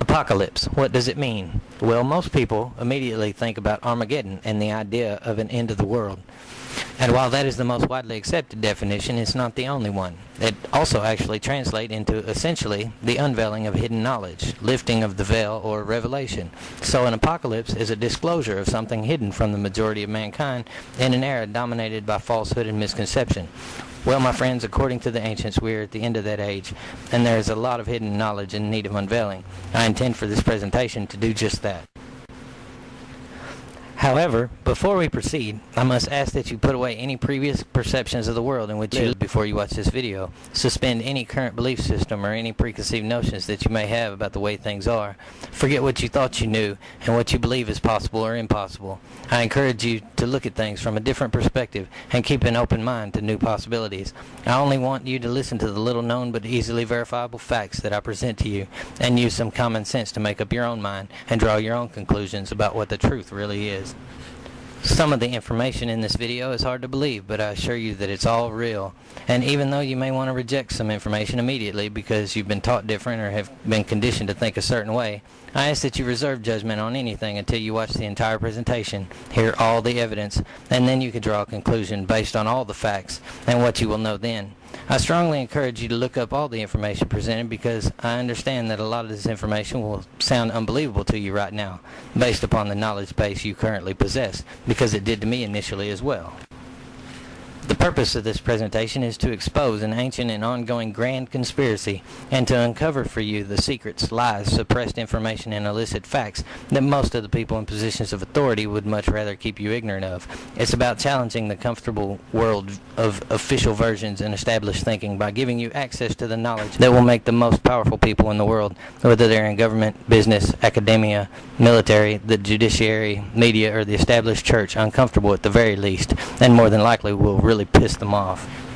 Apocalypse. What does it mean? Well, most people immediately think about Armageddon and the idea of an end of the world. And while that is the most widely accepted definition, it's not the only one. It also actually translates into essentially the unveiling of hidden knowledge, lifting of the veil, or revelation. So an apocalypse is a disclosure of something hidden from the majority of mankind in an era dominated by falsehood and misconception. Well, my friends, according to the ancients, we are at the end of that age, and there is a lot of hidden knowledge in need of unveiling. I intend for this presentation to do just that. However, before we proceed, I must ask that you put away any previous perceptions of the world in which you live before you watch this video. Suspend any current belief system or any preconceived notions that you may have about the way things are. Forget what you thought you knew and what you believe is possible or impossible. I encourage you to look at things from a different perspective and keep an open mind to new possibilities. I only want you to listen to the little known but easily verifiable facts that I present to you and use some common sense to make up your own mind and draw your own conclusions about what the truth really is. Some of the information in this video is hard to believe, but I assure you that it's all real. And even though you may want to reject some information immediately because you've been taught different or have been conditioned to think a certain way, I ask that you reserve judgment on anything until you watch the entire presentation, hear all the evidence, and then you can draw a conclusion based on all the facts and what you will know then. I strongly encourage you to look up all the information presented because I understand that a lot of this information will sound unbelievable to you right now based upon the knowledge base you currently possess because it did to me initially as well. The purpose of this presentation is to expose an ancient and ongoing grand conspiracy and to uncover for you the secrets, lies, suppressed information, and illicit facts that most of the people in positions of authority would much rather keep you ignorant of. It's about challenging the comfortable world of official versions and established thinking by giving you access to the knowledge that will make the most powerful people in the world, whether they're in government, business, academia, military, the judiciary, media, or the established church, uncomfortable at the very least, and more than likely will really really piss them off.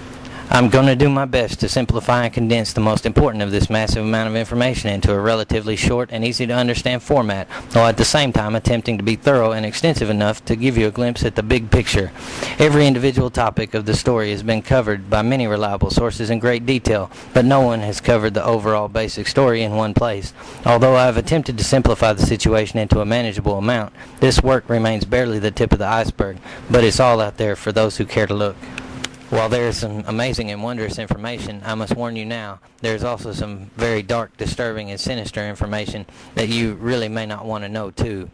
I'm going to do my best to simplify and condense the most important of this massive amount of information into a relatively short and easy to understand format, while at the same time attempting to be thorough and extensive enough to give you a glimpse at the big picture. Every individual topic of the story has been covered by many reliable sources in great detail, but no one has covered the overall basic story in one place. Although I have attempted to simplify the situation into a manageable amount, this work remains barely the tip of the iceberg, but it's all out there for those who care to look. While there is some amazing and wondrous information, I must warn you now, there is also some very dark, disturbing, and sinister information that you really may not want to know too.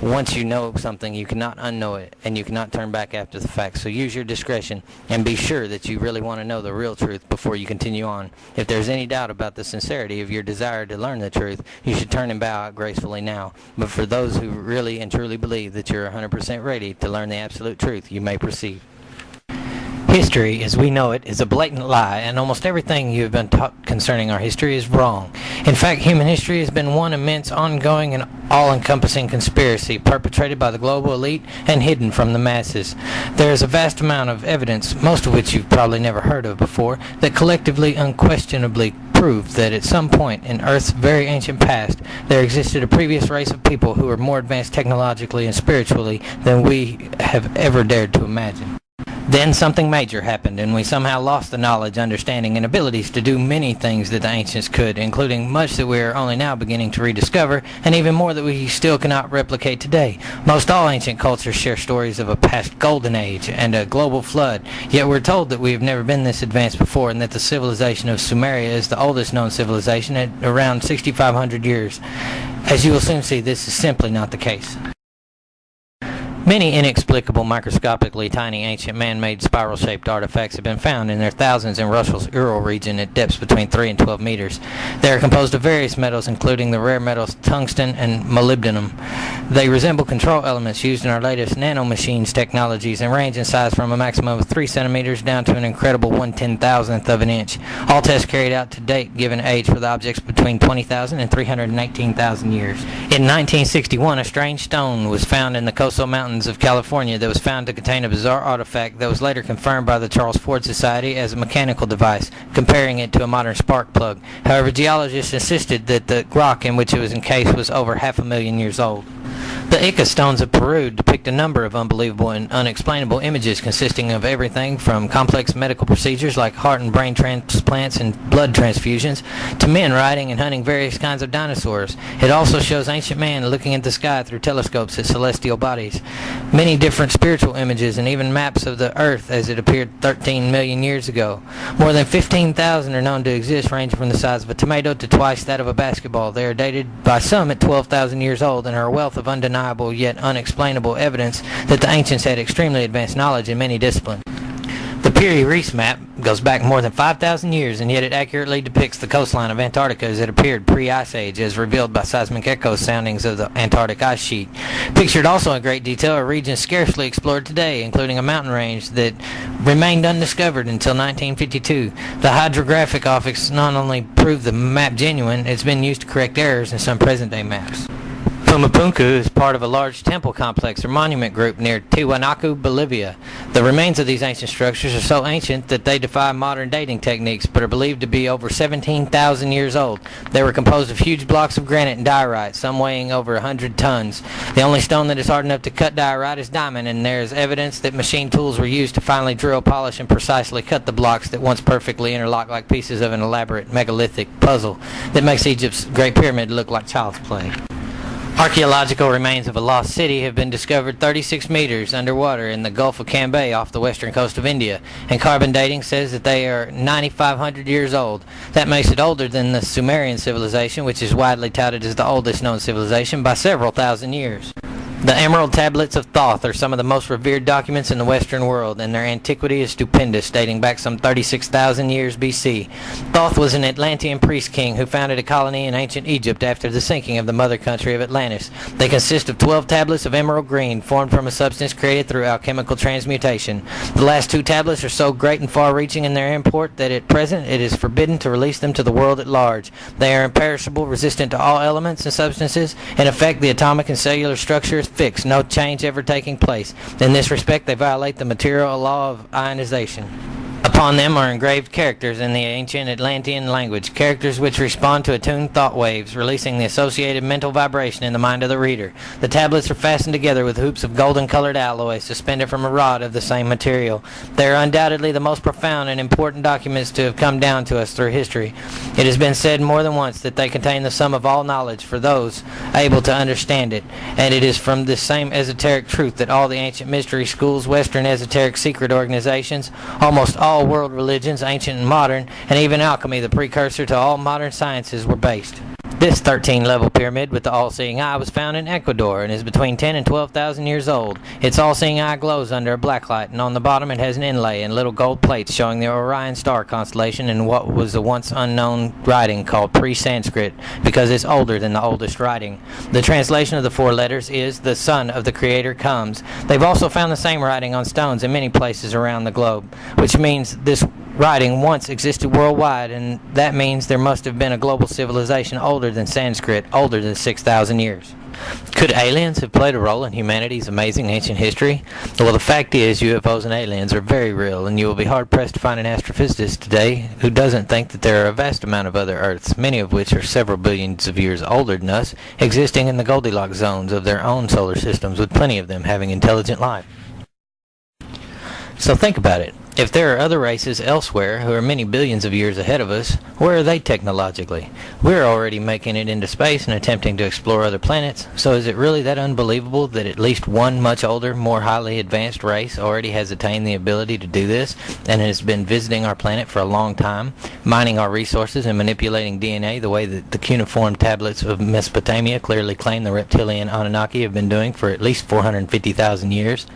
Once you know something, you cannot unknow it, and you cannot turn back after the fact. So use your discretion and be sure that you really want to know the real truth before you continue on. If there's any doubt about the sincerity of your desire to learn the truth, you should turn and bow out gracefully now. But for those who really and truly believe that you're 100% ready to learn the absolute truth, you may proceed. History, as we know it, is a blatant lie, and almost everything you have been taught concerning our history is wrong. In fact, human history has been one immense, ongoing, and all-encompassing conspiracy perpetrated by the global elite and hidden from the masses. There is a vast amount of evidence, most of which you've probably never heard of before, that collectively, unquestionably prove that at some point in Earth's very ancient past, there existed a previous race of people who were more advanced technologically and spiritually than we have ever dared to imagine. Then something major happened, and we somehow lost the knowledge, understanding, and abilities to do many things that the ancients could, including much that we are only now beginning to rediscover, and even more that we still cannot replicate today. Most all ancient cultures share stories of a past golden age and a global flood, yet we're told that we have never been this advanced before, and that the civilization of Sumeria is the oldest known civilization at around 6,500 years. As you will soon see, this is simply not the case. Many inexplicable, microscopically tiny ancient man-made spiral-shaped artifacts have been found in their thousands in Russia's Ural region at depths between 3 and 12 meters. They are composed of various metals, including the rare metals tungsten and molybdenum. They resemble control elements used in our latest nanomachines technologies and range in size from a maximum of 3 centimeters down to an incredible 1 ten-thousandth of an inch. All tests carried out to date give an age for the objects between 20,000 and 318,000 years. In 1961, a strange stone was found in the coastal mountains mountains of California that was found to contain a bizarre artifact that was later confirmed by the Charles Fort Society as a mechanical device, comparing it to a modern spark plug. However, geologists insisted that the rock in which it was encased was over half a million years old. The Ica stones of Peru depict a number of unbelievable and unexplainable images consisting of everything from complex medical procedures like heart and brain transplants and blood transfusions to men riding and hunting various kinds of dinosaurs. It also shows ancient man looking at the sky through telescopes at celestial bodies. Many different spiritual images and even maps of the earth as it appeared 13 million years ago. More than 15,000 are known to exist ranging from the size of a tomato to twice that of a basketball. They are dated by some at 12,000 years old and are a wealth of undeniable undeniable yet unexplainable evidence that the ancients had extremely advanced knowledge in many disciplines. The Piri Reis map goes back more than 5,000 years, and yet it accurately depicts the coastline of Antarctica as it appeared pre-Ice Age, as revealed by seismic echo soundings of the Antarctic ice sheet. Pictured also in great detail are regions scarcely explored today, including a mountain range that remained undiscovered until 1952. The Hydrographic Office not only proved the map genuine, it's been used to correct errors in some present-day maps. Pumapunku is part of a large temple complex or monument group near Tiwanaku, Bolivia. The remains of these ancient structures are so ancient that they defy modern dating techniques but are believed to be over 17,000 years old. They were composed of huge blocks of granite and diorite, some weighing over 100 tons. The only stone that is hard enough to cut diorite is diamond, and there is evidence that machine tools were used to finally drill, polish, and precisely cut the blocks that once perfectly interlocked like pieces of an elaborate megalithic puzzle that makes Egypt's Great Pyramid look like child's play. Archaeological remains of a lost city have been discovered 36 meters underwater in the Gulf of Cambay off the western coast of India, and carbon dating says that they are 9,500 years old. That makes it older than the Sumerian civilization, which is widely touted as the oldest known civilization by several thousand years. The Emerald Tablets of Thoth are some of the most revered documents in the Western world, and their antiquity is stupendous, dating back some 36,000 years BC. Thoth was an Atlantean priest king who founded a colony in ancient Egypt after the sinking of the mother country of Atlantis. They consist of 12 tablets of emerald green, formed from a substance created through alchemical transmutation. The last two tablets are so great and far-reaching in their import that at present it is forbidden to release them to the world at large. They are imperishable, resistant to all elements and substances, and affect the atomic and cellular structures fixed, no change ever taking place. In this respect, they violate the material law of ionization. Upon them are engraved characters in the ancient Atlantean language, characters which respond to attuned thought waves, releasing the associated mental vibration in the mind of the reader. The tablets are fastened together with hoops of golden-colored alloy suspended from a rod of the same material. They are undoubtedly the most profound and important documents to have come down to us through history. It has been said more than once that they contain the sum of all knowledge for those able to understand it, and it is from this same esoteric truth that all the ancient mystery schools, Western esoteric secret organizations, almost all all world religions, ancient and modern, and even alchemy, the precursor to all modern sciences, were based. This 13-level pyramid with the all-seeing eye was found in Ecuador and is between 10 and 12,000 years old. Its all-seeing eye glows under a blacklight, and on the bottom it has an inlay and little gold plates showing the Orion star constellation and what was a once unknown writing called pre-Sanskrit because it's older than the oldest writing. The translation of the four letters is "The Son of the Creator comes." They've also found the same writing on stones in many places around the globe, which means this writing once existed worldwide, and that means there must have been a global civilization older than Sanskrit, older than 6,000 years. Could aliens have played a role in humanity's amazing ancient history? Well, the fact is UFOs and aliens are very real, and you will be hard-pressed to find an astrophysicist today who doesn't think that there are a vast amount of other Earths, many of which are several billions of years older than us, existing in the Goldilocks zones of their own solar systems, with plenty of them having intelligent life. So think about it. If there are other races elsewhere who are many billions of years ahead of us, where are they technologically? We're already making it into space and attempting to explore other planets, so is it really that unbelievable that at least one much older, more highly advanced race already has attained the ability to do this and has been visiting our planet for a long time, mining our resources and manipulating DNA the way that the cuneiform tablets of Mesopotamia clearly claim the reptilian Anunnaki have been doing for at least 450,000 years?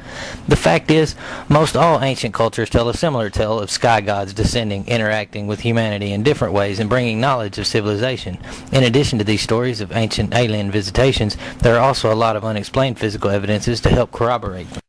The fact is, most all ancient cultures tell us a similar tale of sky gods descending, interacting with humanity in different ways, and bringing knowledge of civilization. In addition to these stories of ancient alien visitations, there are also a lot of unexplained physical evidences to help corroborate them.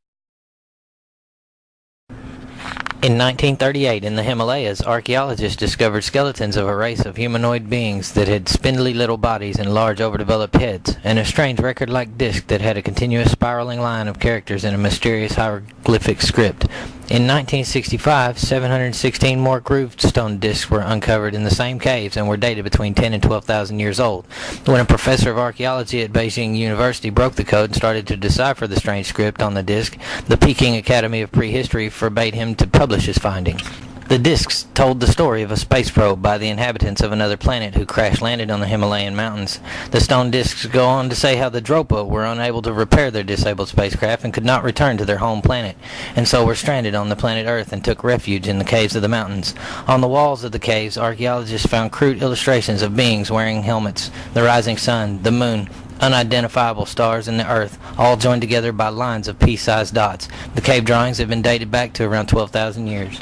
In 1938, in the Himalayas, archaeologists discovered skeletons of a race of humanoid beings that had spindly little bodies and large overdeveloped heads, and a strange record-like disc that had a continuous spiraling line of characters in a mysterious hieroglyphic script. In 1965, 716 more grooved stone discs were uncovered in the same caves and were dated between 10 and 12,000 years old. When a professor of archaeology at Beijing University broke the code and started to decipher the strange script on the disc, the Peking Academy of Prehistory forbade him to publish his findings. The discs told the story of a space probe by the inhabitants of another planet who crash landed on the Himalayan mountains. The stone discs go on to say how the Dropa were unable to repair their disabled spacecraft and could not return to their home planet, and so were stranded on the planet Earth and took refuge in the caves of the mountains. On the walls of the caves, archaeologists found crude illustrations of beings wearing helmets, the rising sun, the moon, unidentifiable stars and the earth, all joined together by lines of pea-sized dots. The cave drawings have been dated back to around 12,000 years.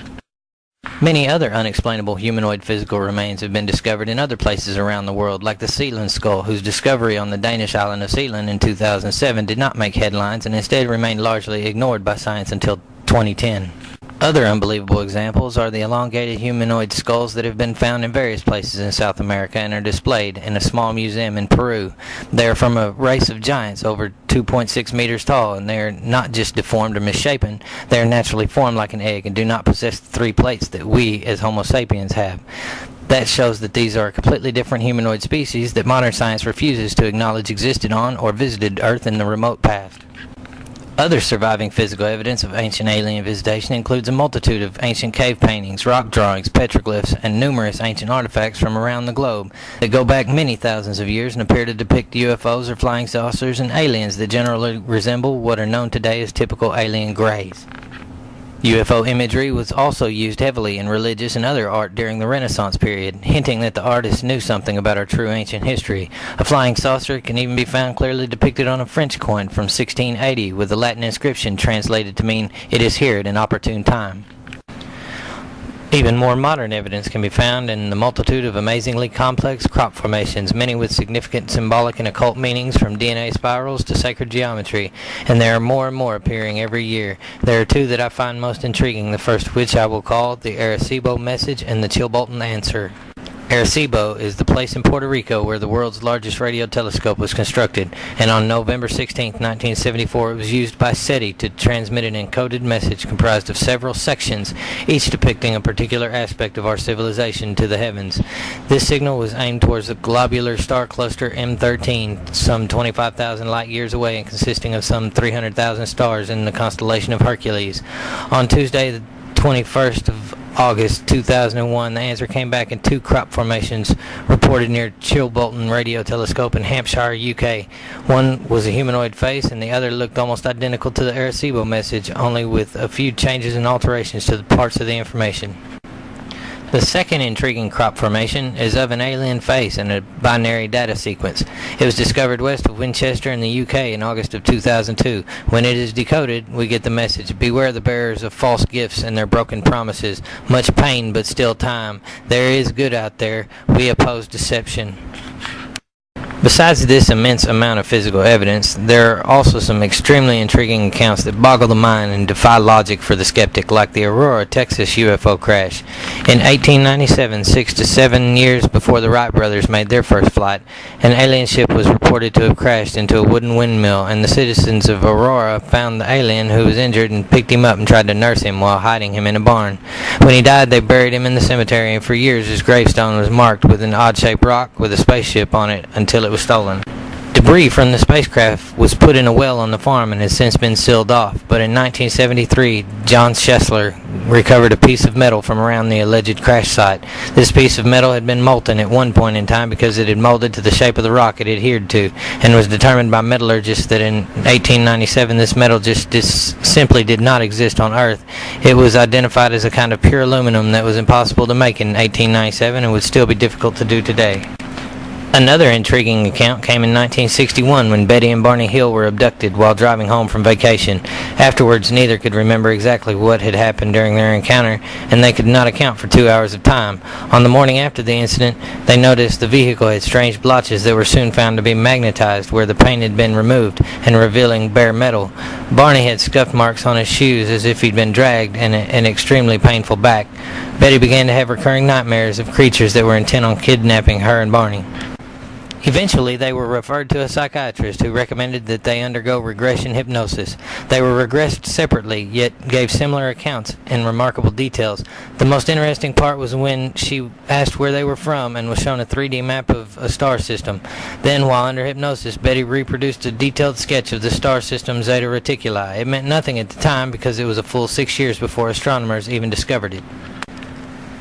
Many other unexplainable humanoid physical remains have been discovered in other places around the world, like the Sealand skull, whose discovery on the Danish island of Sealand in 2007 did not make headlines and instead remained largely ignored by science until 2010. Other unbelievable examples are the elongated humanoid skulls that have been found in various places in South America and are displayed in a small museum in Peru. They are from a race of giants over 2.6 meters tall, and they are not just deformed or misshapen, they are naturally formed like an egg and do not possess the three plates that we as Homo sapiens have. That shows that these are a completely different humanoid species that modern science refuses to acknowledge existed on or visited Earth in the remote past. Other surviving physical evidence of ancient alien visitation includes a multitude of ancient cave paintings, rock drawings, petroglyphs, and numerous ancient artifacts from around the globe that go back many thousands of years and appear to depict UFOs or flying saucers and aliens that generally resemble what are known today as typical alien grays. UFO imagery was also used heavily in religious and other art during the Renaissance period, hinting that the artists knew something about our true ancient history. A flying saucer can even be found clearly depicted on a French coin from 1680 with the Latin inscription translated to mean, It is here at an opportune time. Even more modern evidence can be found in the multitude of amazingly complex crop formations, many with significant symbolic and occult meanings from DNA spirals to sacred geometry, and there are more and more appearing every year. There are two that I find most intriguing, the first which I will call the Arecibo message and the Chilbolton answer. Arecibo is the place in Puerto Rico where the world's largest radio telescope was constructed, and on November 16, 1974, it was used by SETI to transmit an encoded message comprised of several sections, each depicting a particular aspect of our civilization to the heavens. This signal was aimed towards the globular star cluster M13, some 25,000 light years away and consisting of some 300,000 stars in the constellation of Hercules. On Tuesday, the 21st of August 2001, the answer came back in two crop formations reported near Chilbolton Radio Telescope in Hampshire, UK. One was a humanoid face, and the other looked almost identical to the Arecibo message, only with a few changes and alterations to the parts of the information. The second intriguing crop formation is of an alien face in a binary data sequence. It was discovered west of Winchester in the UK in August of 2002. When it is decoded, we get the message, Beware the bearers of false gifts and their broken promises. Much pain, but still time. There is good out there. We oppose deception. Besides this immense amount of physical evidence, there are also some extremely intriguing accounts that boggle the mind and defy logic for the skeptic, like the Aurora, Texas UFO crash. In 1897, six to seven years before the Wright brothers made their first flight, an alien ship was reported to have crashed into a wooden windmill, and the citizens of Aurora found the alien who was injured and picked him up and tried to nurse him while hiding him in a barn. When he died, they buried him in the cemetery, and for years his gravestone was marked with an odd-shaped rock with a spaceship on it until it was stolen. Debris from the spacecraft was put in a well on the farm and has since been sealed off, but in 1973, John Schuessler recovered a piece of metal from around the alleged crash site. This piece of metal had been molten at one point in time because it had molded to the shape of the rock it adhered to, and was determined by metallurgists that in 1897 this metal just dis- simply did not exist on Earth. It was identified as a kind of pure aluminum that was impossible to make in 1897 and would still be difficult to do today. Another intriguing account came in 1961 when Betty and Barney Hill were abducted while driving home from vacation. Afterwards, neither could remember exactly what had happened during their encounter, and they could not account for two hours of time. On the morning after the incident, they noticed the vehicle had strange blotches that were soon found to be magnetized where the paint had been removed and revealing bare metal. Barney had scuff marks on his shoes as if he'd been dragged and an extremely painful back. Betty began to have recurring nightmares of creatures that were intent on kidnapping her and Barney. Eventually, they were referred to a psychiatrist who recommended that they undergo regression hypnosis. They were regressed separately, yet gave similar accounts in remarkable details. The most interesting part was when she asked where they were from and was shown a 3D map of a star system. Then, while under hypnosis, Betty reproduced a detailed sketch of the star system Zeta Reticuli. It meant nothing at the time because it was a full six years before astronomers even discovered it.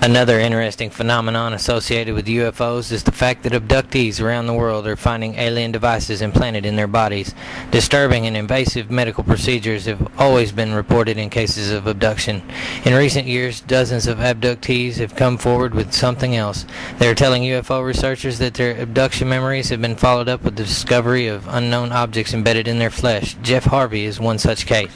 Another interesting phenomenon associated with UFOs is the fact that abductees around the world are finding alien devices implanted in their bodies. Disturbing and invasive medical procedures have always been reported in cases of abduction. In recent years, dozens of abductees have come forward with something else. They are telling UFO researchers that their abduction memories have been followed up with the discovery of unknown objects embedded in their flesh. Jeff Harvey is one such case.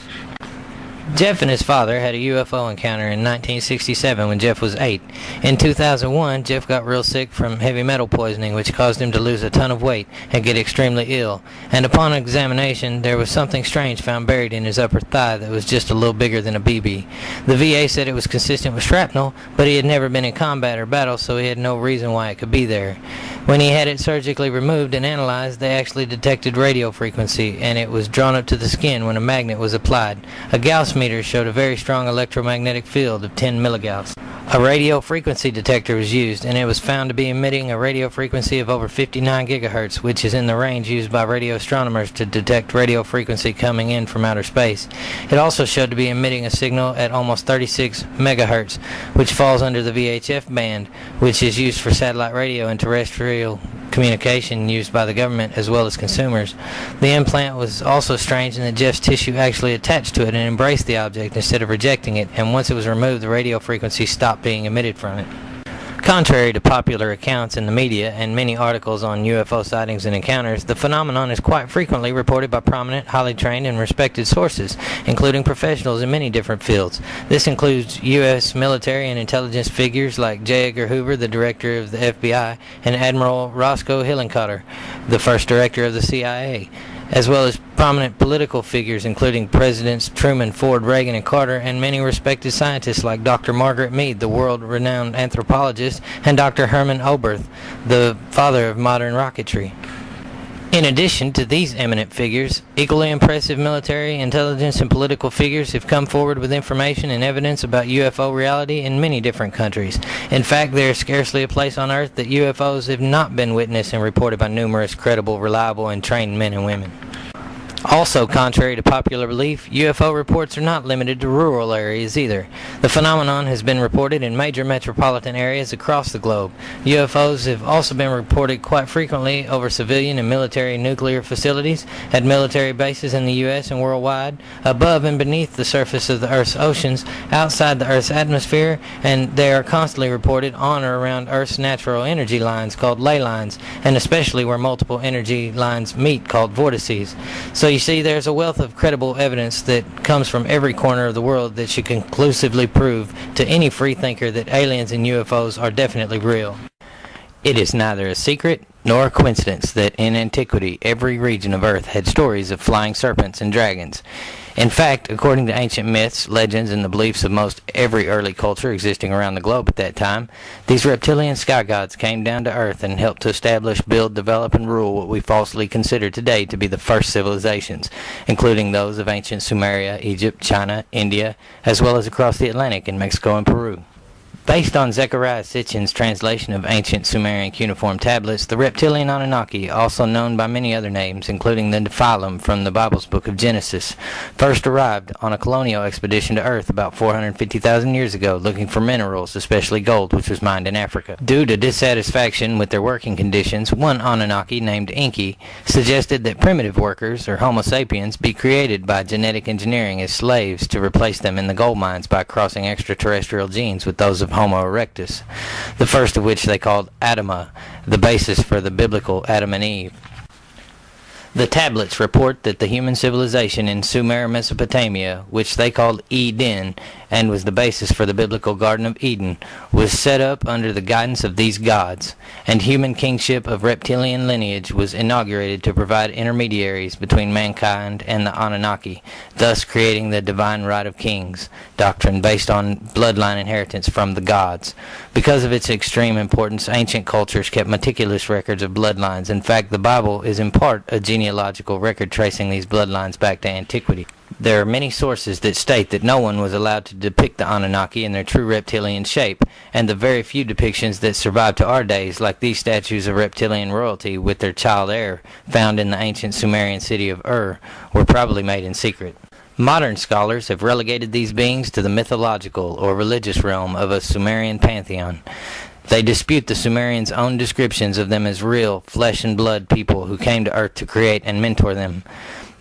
Jeff and his father had a UFO encounter in 1967 when Jeff was 8. In 2001, Jeff got real sick from heavy metal poisoning, which caused him to lose a ton of weight and get extremely ill. And upon examination, there was something strange found buried in his upper thigh that was just a little bigger than a BB. The VA said it was consistent with shrapnel, but he had never been in combat or battle, so he had no reason why it could be there. When he had it surgically removed and analyzed, they actually detected radio frequency, and it was drawn up to the skin when a magnet was applied. A Gauss meter showed a very strong electromagnetic field of 10 milligauss. A radio frequency detector was used, and it was found to be emitting a radio frequency of over 59 gigahertz, which is in the range used by radio astronomers to detect radio frequency coming in from outer space. It also showed to be emitting a signal at almost 36 megahertz, which falls under the VHF band, which is used for satellite radio and terrestrial communication used by the government as well as consumers. The implant was also strange in that Jeff's tissue actually attached to it and embraced the object instead of rejecting it, and once it was removed, the radio frequency stopped being emitted from it. Contrary to popular accounts in the media and many articles on UFO sightings and encounters, the phenomenon is quite frequently reported by prominent, highly trained, and respected sources, including professionals in many different fields. This includes U.S. military and intelligence figures like J. Edgar Hoover, the director of the FBI, and Admiral Roscoe Hillenkoetter, the first director of the CIA as well as prominent political figures including Presidents Truman, Ford, Reagan, and Carter, and many respected scientists like Dr. Margaret Mead, the world-renowned anthropologist, and Dr. Hermann Oberth, the father of modern rocketry. In addition to these eminent figures, equally impressive military, intelligence, and political figures have come forward with information and evidence about UFO reality in many different countries. In fact, there is scarcely a place on Earth that UFOs have not been witnessed and reported by numerous credible, reliable, and trained men and women. Also, contrary to popular belief, UFO reports are not limited to rural areas either. The phenomenon has been reported in major metropolitan areas across the globe. UFOs have also been reported quite frequently over civilian and military nuclear facilities, at military bases in the U.S. and worldwide, above and beneath the surface of the Earth's oceans, outside the Earth's atmosphere, and they are constantly reported on or around Earth's natural energy lines called ley lines, and especially where multiple energy lines meet called vortices. So you see, there's a wealth of credible evidence that comes from every corner of the world that should conclusively prove to any freethinker that aliens and UFOs are definitely real. It is neither a secret nor a coincidence that in antiquity every region of earth had stories of flying serpents and dragons. In fact, according to ancient myths, legends, and the beliefs of most every early culture existing around the globe at that time, these reptilian sky gods came down to earth and helped to establish, build, develop, and rule what we falsely consider today to be the first civilizations, including those of ancient Sumeria, Egypt, China, India, as well as across the Atlantic in Mexico and Peru. Based on Zecharia Sitchin's translation of ancient Sumerian cuneiform tablets, the reptilian Anunnaki, also known by many other names, including the Nephilim from the Bible's book of Genesis, first arrived on a colonial expedition to Earth about 450,000 years ago looking for minerals, especially gold, which was mined in Africa. Due to dissatisfaction with their working conditions, one Anunnaki named Enki suggested that primitive workers, or Homo sapiens, be created by genetic engineering as slaves to replace them in the gold mines by crossing extraterrestrial genes with those of Homo erectus, the first of which they called Adama, the basis for the biblical Adam and Eve. The tablets report that the human civilization in Sumer, Mesopotamia, which they called Eden, and was the basis for the biblical Garden of Eden, was set up under the guidance of these gods, and human kingship of reptilian lineage was inaugurated to provide intermediaries between mankind and the Anunnaki, thus creating the divine right of kings doctrine based on bloodline inheritance from the gods. Because of its extreme importance, ancient cultures kept meticulous records of bloodlines. In fact, the Bible is in part a genealogical record tracing these bloodlines back to antiquity. There are many sources that state that no one was allowed to depict the Anunnaki in their true reptilian shape, and the very few depictions that survive to our days, like these statues of reptilian royalty with their child heir found in the ancient Sumerian city of Ur, were probably made in secret. Modern scholars have relegated these beings to the mythological or religious realm of a Sumerian pantheon. They dispute the Sumerians' own descriptions of them as real, flesh and blood people who came to Earth to create and mentor them.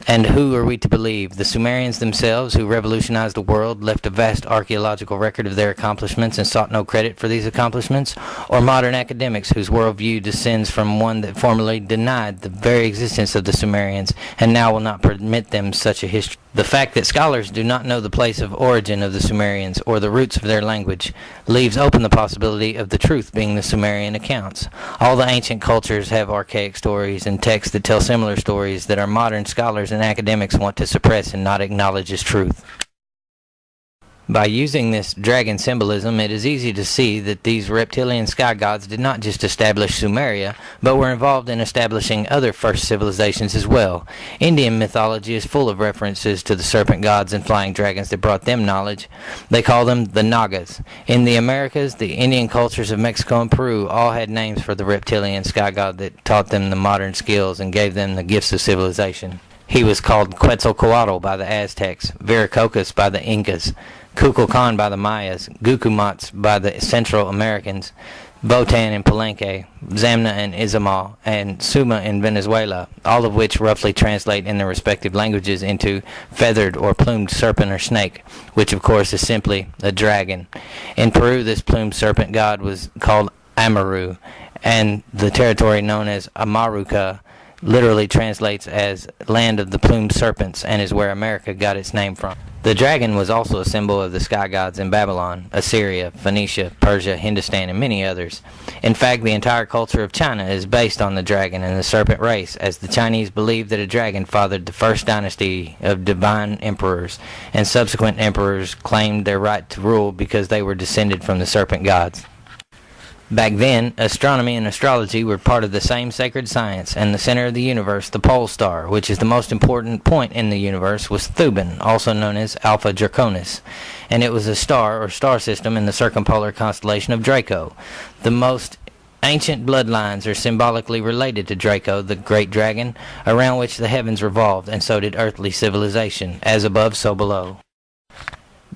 And who are we to believe? The Sumerians themselves, who revolutionized the world, left a vast archaeological record of their accomplishments and sought no credit for these accomplishments? Or modern academics whose worldview descends from one that formerly denied the very existence of the Sumerians and now will not permit them such a history? The fact that scholars do not know the place of origin of the Sumerians or the roots of their language leaves open the possibility of the truth being the Sumerian accounts. All the ancient cultures have archaic stories and texts that tell similar stories that our modern scholars and academics want to suppress and not acknowledge as truth. By using this dragon symbolism, it is easy to see that these reptilian sky gods did not just establish Sumeria, but were involved in establishing other first civilizations as well. Indian mythology is full of references to the serpent gods and flying dragons that brought them knowledge. They call them the Nagas. In the Americas, the Indian cultures of Mexico and Peru all had names for the reptilian sky god that taught them the modern skills and gave them the gifts of civilization. He was called Quetzalcoatl by the Aztecs, Viracocha by the Incas, Kukulkan by the Mayas, Gucumatz by the Central Americans, Votan in Palenque, Zamna in Izamal, and Suma in Venezuela, all of which roughly translate in their respective languages into feathered or plumed serpent or snake, which of course is simply a dragon. In Peru, this plumed serpent god was called Amaru, and the territory known as Amaruca literally translates as land of the plumed serpents and is where America got its name from. The dragon was also a symbol of the sky gods in Babylon, Assyria, Phoenicia, Persia, Hindustan, and many others. In fact, the entire culture of China is based on the dragon and the serpent race, as the Chinese believe that a dragon fathered the first dynasty of divine emperors, and subsequent emperors claimed their right to rule because they were descended from the serpent gods. Back then, astronomy and astrology were part of the same sacred science, and the center of the universe, the pole star, which is the most important point in the universe, was Thuban, also known as Alpha Draconis, and it was a star or star system in the circumpolar constellation of Draco. The most ancient bloodlines are symbolically related to Draco, the great dragon, around which the heavens revolved, and so did earthly civilization, as above, so below.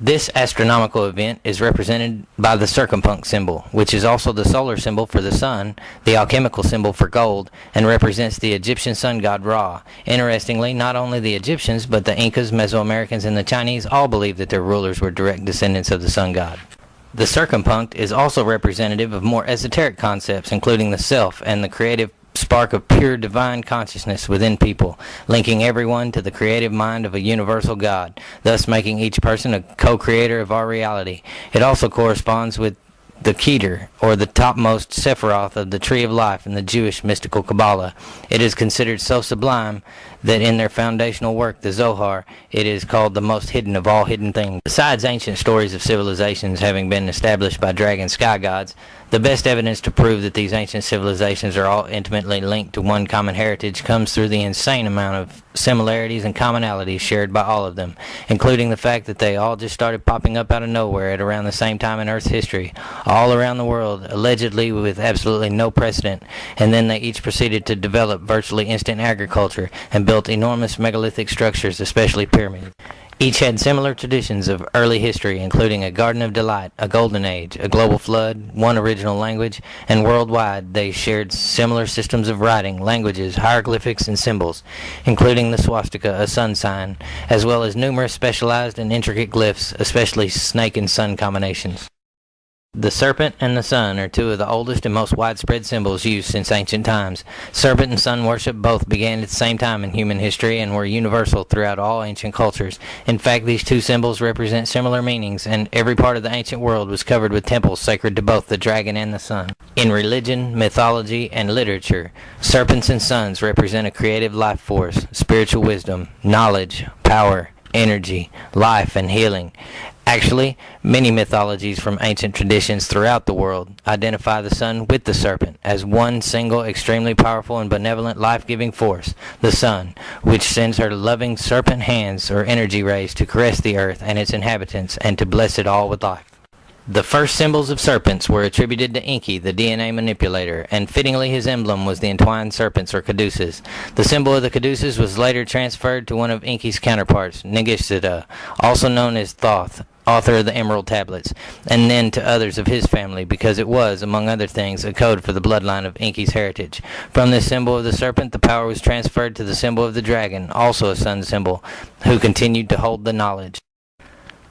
This astronomical event is represented by the circumpunct symbol, which is also the solar symbol for the sun, the alchemical symbol for gold, and represents the Egyptian sun god Ra. Interestingly, not only the Egyptians, but the Incas, Mesoamericans, and the Chinese all believed that their rulers were direct descendants of the sun god. The circumpunct is also representative of more esoteric concepts, including the self and the creative spark of pure divine consciousness within people, linking everyone to the creative mind of a universal God, thus making each person a co-creator of our reality. It also corresponds with the Keter, or the topmost Sephiroth of the Tree of Life in the Jewish mystical Kabbalah. It is considered so sublime that in their foundational work, the Zohar, it is called the most hidden of all hidden things. Besides ancient stories of civilizations having been established by dragon sky gods, the best evidence to prove that these ancient civilizations are all intimately linked to one common heritage comes through the insane amount of similarities and commonalities shared by all of them, including the fact that they all just started popping up out of nowhere at around the same time in Earth's history, all around the world, allegedly with absolutely no precedent, and then they each proceeded to develop virtually instant agriculture and built enormous megalithic structures, especially pyramids. Each had similar traditions of early history, including a Garden of Delight, a Golden Age, a global flood, one original language, and worldwide they shared similar systems of writing, languages, hieroglyphics, and symbols, including the swastika, a sun sign, as well as numerous specialized and intricate glyphs, especially snake and sun combinations. The serpent and the sun are two of the oldest and most widespread symbols used since ancient times. Serpent and sun worship both began at the same time in human history and were universal throughout all ancient cultures. In fact, these two symbols represent similar meanings, and every part of the ancient world was covered with temples sacred to both the dragon and the sun. In religion, mythology, and literature, serpents and suns represent a creative life force, spiritual wisdom, knowledge, power, energy, life, and healing. Actually, many mythologies from ancient traditions throughout the world identify the sun with the serpent as one single extremely powerful and benevolent life-giving force, the sun, which sends her loving serpent hands or energy rays to caress the earth and its inhabitants and to bless it all with life. The first symbols of serpents were attributed to Enki, the DNA manipulator, and fittingly his emblem was the entwined serpents or caduceus. The symbol of the caduceus was later transferred to one of Enki's counterparts, Ningishzida, also known as Thoth, author of the Emerald Tablets, and then to others of his family, because it was, among other things, a code for the bloodline of Enki's heritage. From this symbol of the serpent, the power was transferred to the symbol of the dragon, also a sun symbol, who continued to hold the knowledge.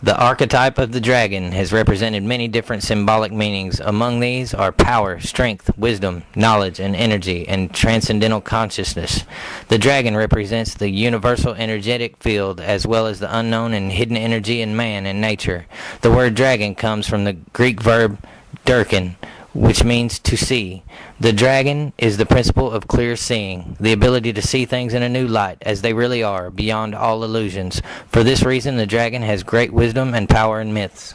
The archetype of the dragon has represented many different symbolic meanings. Among these are power, strength, wisdom, knowledge, and energy, and transcendental consciousness. The dragon represents the universal energetic field as well as the unknown and hidden energy in man and nature. The word dragon comes from the Greek verb durkin, which means to see. The dragon is the principle of clear seeing, the ability to see things in a new light as they really are, beyond all illusions. For this reason, the dragon has great wisdom and power in myths.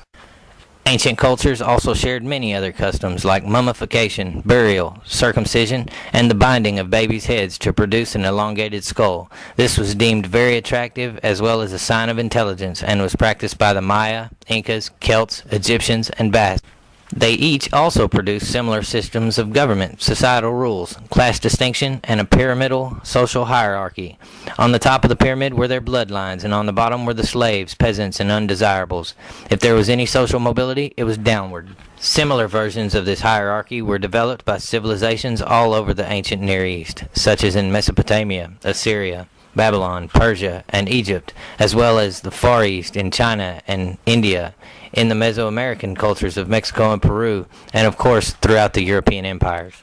Ancient cultures also shared many other customs like mummification, burial, circumcision, and the binding of babies' heads to produce an elongated skull. This was deemed very attractive as well as a sign of intelligence and was practiced by the Maya, Incas, Celts, Egyptians, and Basques. They each also produced similar systems of government, societal rules, class distinction, and a pyramidal social hierarchy. On the top of the pyramid were their bloodlines, and on the bottom were the slaves, peasants, and undesirables. If there was any social mobility, it was downward. Similar versions of this hierarchy were developed by civilizations all over the ancient Near East, such as in Mesopotamia, Assyria, Babylon, Persia, and Egypt, as well as the Far East in China and India, in the Mesoamerican cultures of Mexico and Peru, and of course throughout the European empires.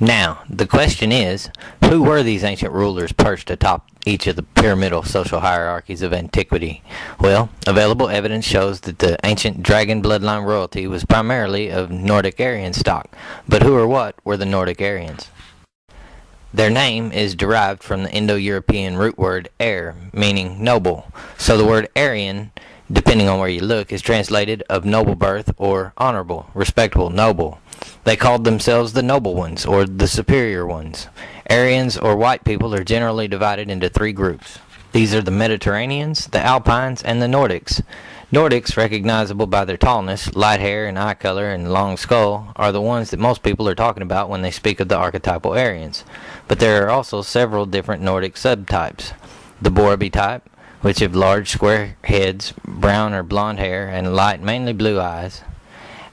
Now, the question is, who were these ancient rulers perched atop each of the pyramidal social hierarchies of antiquity? Well, available evidence shows that the ancient dragon bloodline royalty was primarily of Nordic Aryan stock. But who or what were the Nordic Aryans? Their name is derived from the Indo-European root word "air," meaning noble. So the word Aryan depending on where you look, is translated of noble birth or honorable, respectable, noble. They called themselves the noble ones or the superior ones. Aryans or white people are generally divided into three groups. These are the Mediterraneans, the Alpines, and the Nordics. Nordics, recognizable by their tallness, light hair and eye color, and long skull, are the ones that most people are talking about when they speak of the archetypal Aryans. But there are also several different Nordic subtypes. The Borreby type, which have large square heads, brown or blond hair, and light, mainly blue eyes.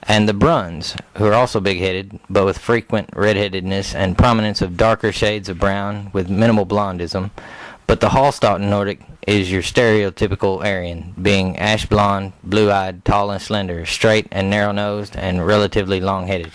And the Bruns, who are also big-headed, but with frequent red-headedness and prominence of darker shades of brown with minimal blondism. But the Hallstatt Nordic is your stereotypical Aryan, being ash blonde, blue-eyed, tall and slender, straight and narrow-nosed, and relatively long-headed.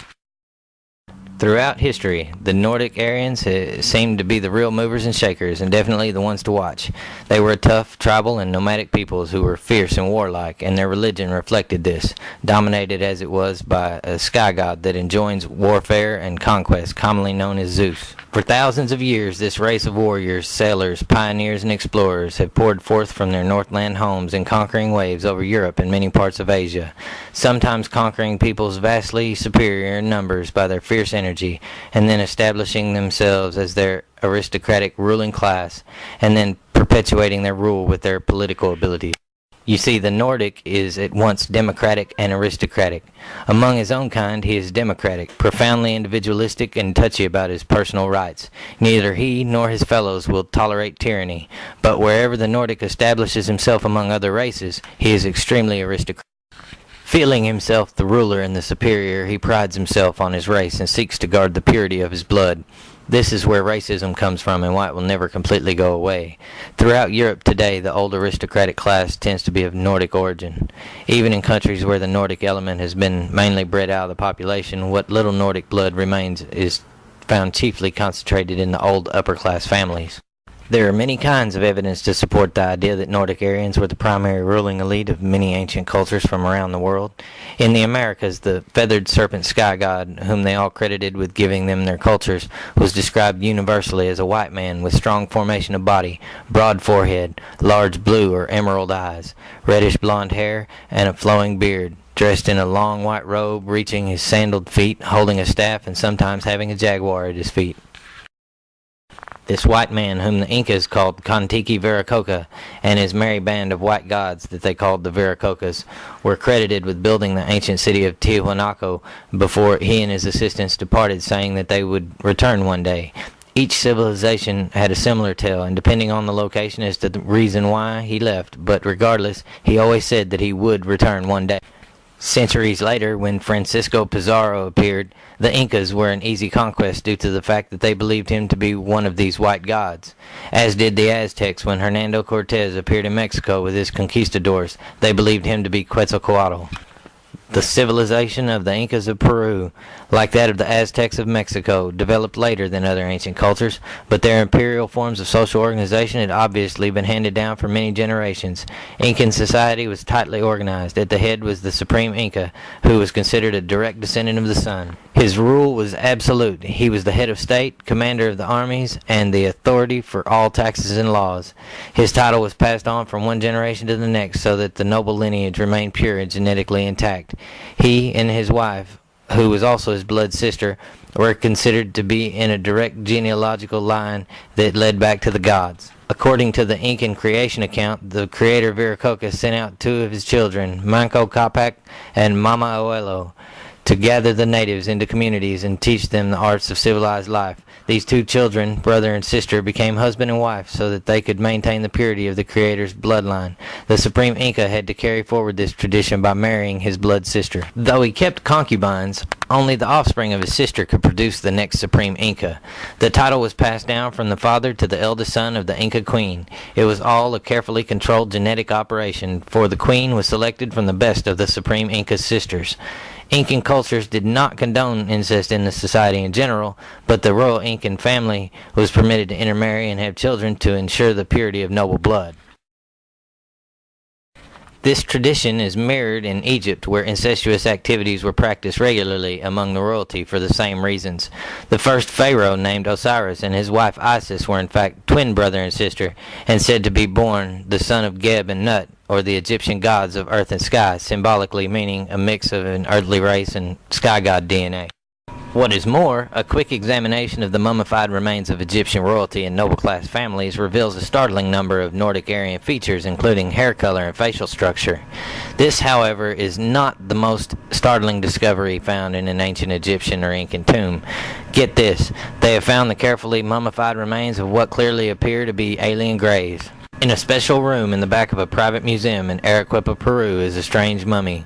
Throughout history, the Nordic Aryans seemed to be the real movers and shakers, and definitely the ones to watch. They were a tough, tribal, and nomadic peoples who were fierce and warlike, and their religion reflected this, dominated as it was by a sky god that enjoins warfare and conquest, commonly known as Zeus. For thousands of years, this race of warriors, sailors, pioneers, and explorers have poured forth from their Northland homes in conquering waves over Europe and many parts of Asia, sometimes conquering peoples vastly superior in numbers by their fierce energy, and then establishing themselves as their aristocratic ruling class, and then perpetuating their rule with their political abilities. You see, the Nordic is at once democratic and aristocratic. Among his own kind, he is democratic, profoundly individualistic and touchy about his personal rights. Neither he nor his fellows will tolerate tyranny, but wherever the Nordic establishes himself among other races, he is extremely aristocratic. Feeling himself the ruler and the superior, he prides himself on his race and seeks to guard the purity of his blood. This is where racism comes from and why it will never completely go away. Throughout Europe today, the old aristocratic class tends to be of Nordic origin. Even in countries where the Nordic element has been mainly bred out of the population, what little Nordic blood remains is found chiefly concentrated in the old upper class families. There are many kinds of evidence to support the idea that Nordic Aryans were the primary ruling elite of many ancient cultures from around the world. In the Americas, the feathered serpent sky god, whom they all credited with giving them their cultures, was described universally as a white man with strong formation of body, broad forehead, large blue or emerald eyes, reddish blond hair, and a flowing beard dressed in a long white robe reaching his sandaled feet, holding a staff and sometimes having a jaguar at his feet. This white man, whom the Incas called Kontiki Viracocha, and his merry band of white gods that they called the Viracocas, were credited with building the ancient city of Tiahuanaco before he and his assistants departed, saying that they would return one day. Each civilization had a similar tale, and depending on the location as to the reason why he left, but regardless, he always said that he would return one day. Centuries later, when Francisco Pizarro appeared, the Incas were an easy conquest due to the fact that they believed him to be one of these white gods. As did the Aztecs when Hernando Cortez appeared in Mexico with his conquistadors. They believed him to be Quetzalcoatl. The civilization of the Incas of Peru, like that of the Aztecs of Mexico, developed later than other ancient cultures, but their imperial forms of social organization had obviously been handed down for many generations. Incan society was tightly organized. At the head was the supreme Inca, who was considered a direct descendant of the sun. His rule was absolute. He was the head of state, commander of the armies, and the authority for all taxes and laws. His title was passed on from one generation to the next so that the noble lineage remained pure and genetically intact. He and his wife, who was also his blood sister, were considered to be in a direct genealogical line that led back to the gods. According to the Incan creation account, the creator Viracocha sent out two of his children, Manco Capac and Mama Abuelo, to gather the natives into communities and teach them the arts of civilized life. These two children, brother and sister, became husband and wife so that they could maintain the purity of the Creator's bloodline. The Supreme Inca had to carry forward this tradition by marrying his blood sister. Though he kept concubines, only the offspring of his sister could produce the next Supreme Inca. The title was passed down from the father to the eldest son of the Inca queen. It was all a carefully controlled genetic operation, for the queen was selected from the best of the Supreme Inca's sisters. Incan cultures did not condone incest in the society in general, but the royal Incan family was permitted to intermarry and have children to ensure the purity of noble blood. This tradition is mirrored in Egypt, where incestuous activities were practiced regularly among the royalty for the same reasons. The first pharaoh, named Osiris, and his wife Isis were in fact twin brother and sister, and said to be born the son of Geb and Nut, or the Egyptian gods of earth and sky, symbolically meaning a mix of an earthly race and sky god DNA. What is more, a quick examination of the mummified remains of Egyptian royalty and noble class families reveals a startling number of Nordic Aryan features, including hair color and facial structure. This, however, is not the most startling discovery found in an ancient Egyptian or Incan tomb. Get this, they have found the carefully mummified remains of what clearly appear to be alien graves. In a special room in the back of a private museum in Arequipa, Peru, is a strange mummy.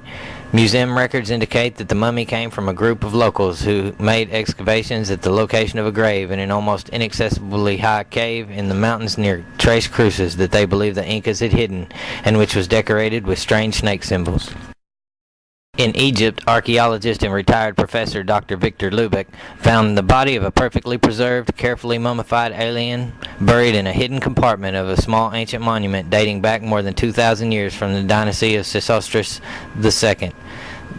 Museum records indicate that the mummy came from a group of locals who made excavations at the location of a grave in an almost inaccessibly high cave in the mountains near Tres Cruces that they believe the Incas had hidden and which was decorated with strange snake symbols. In Egypt, archaeologist and retired professor Dr. Victor Lubeck found the body of a perfectly preserved, carefully mummified alien buried in a hidden compartment of a small ancient monument dating back more than 2,000 years from the dynasty of Sesostris II.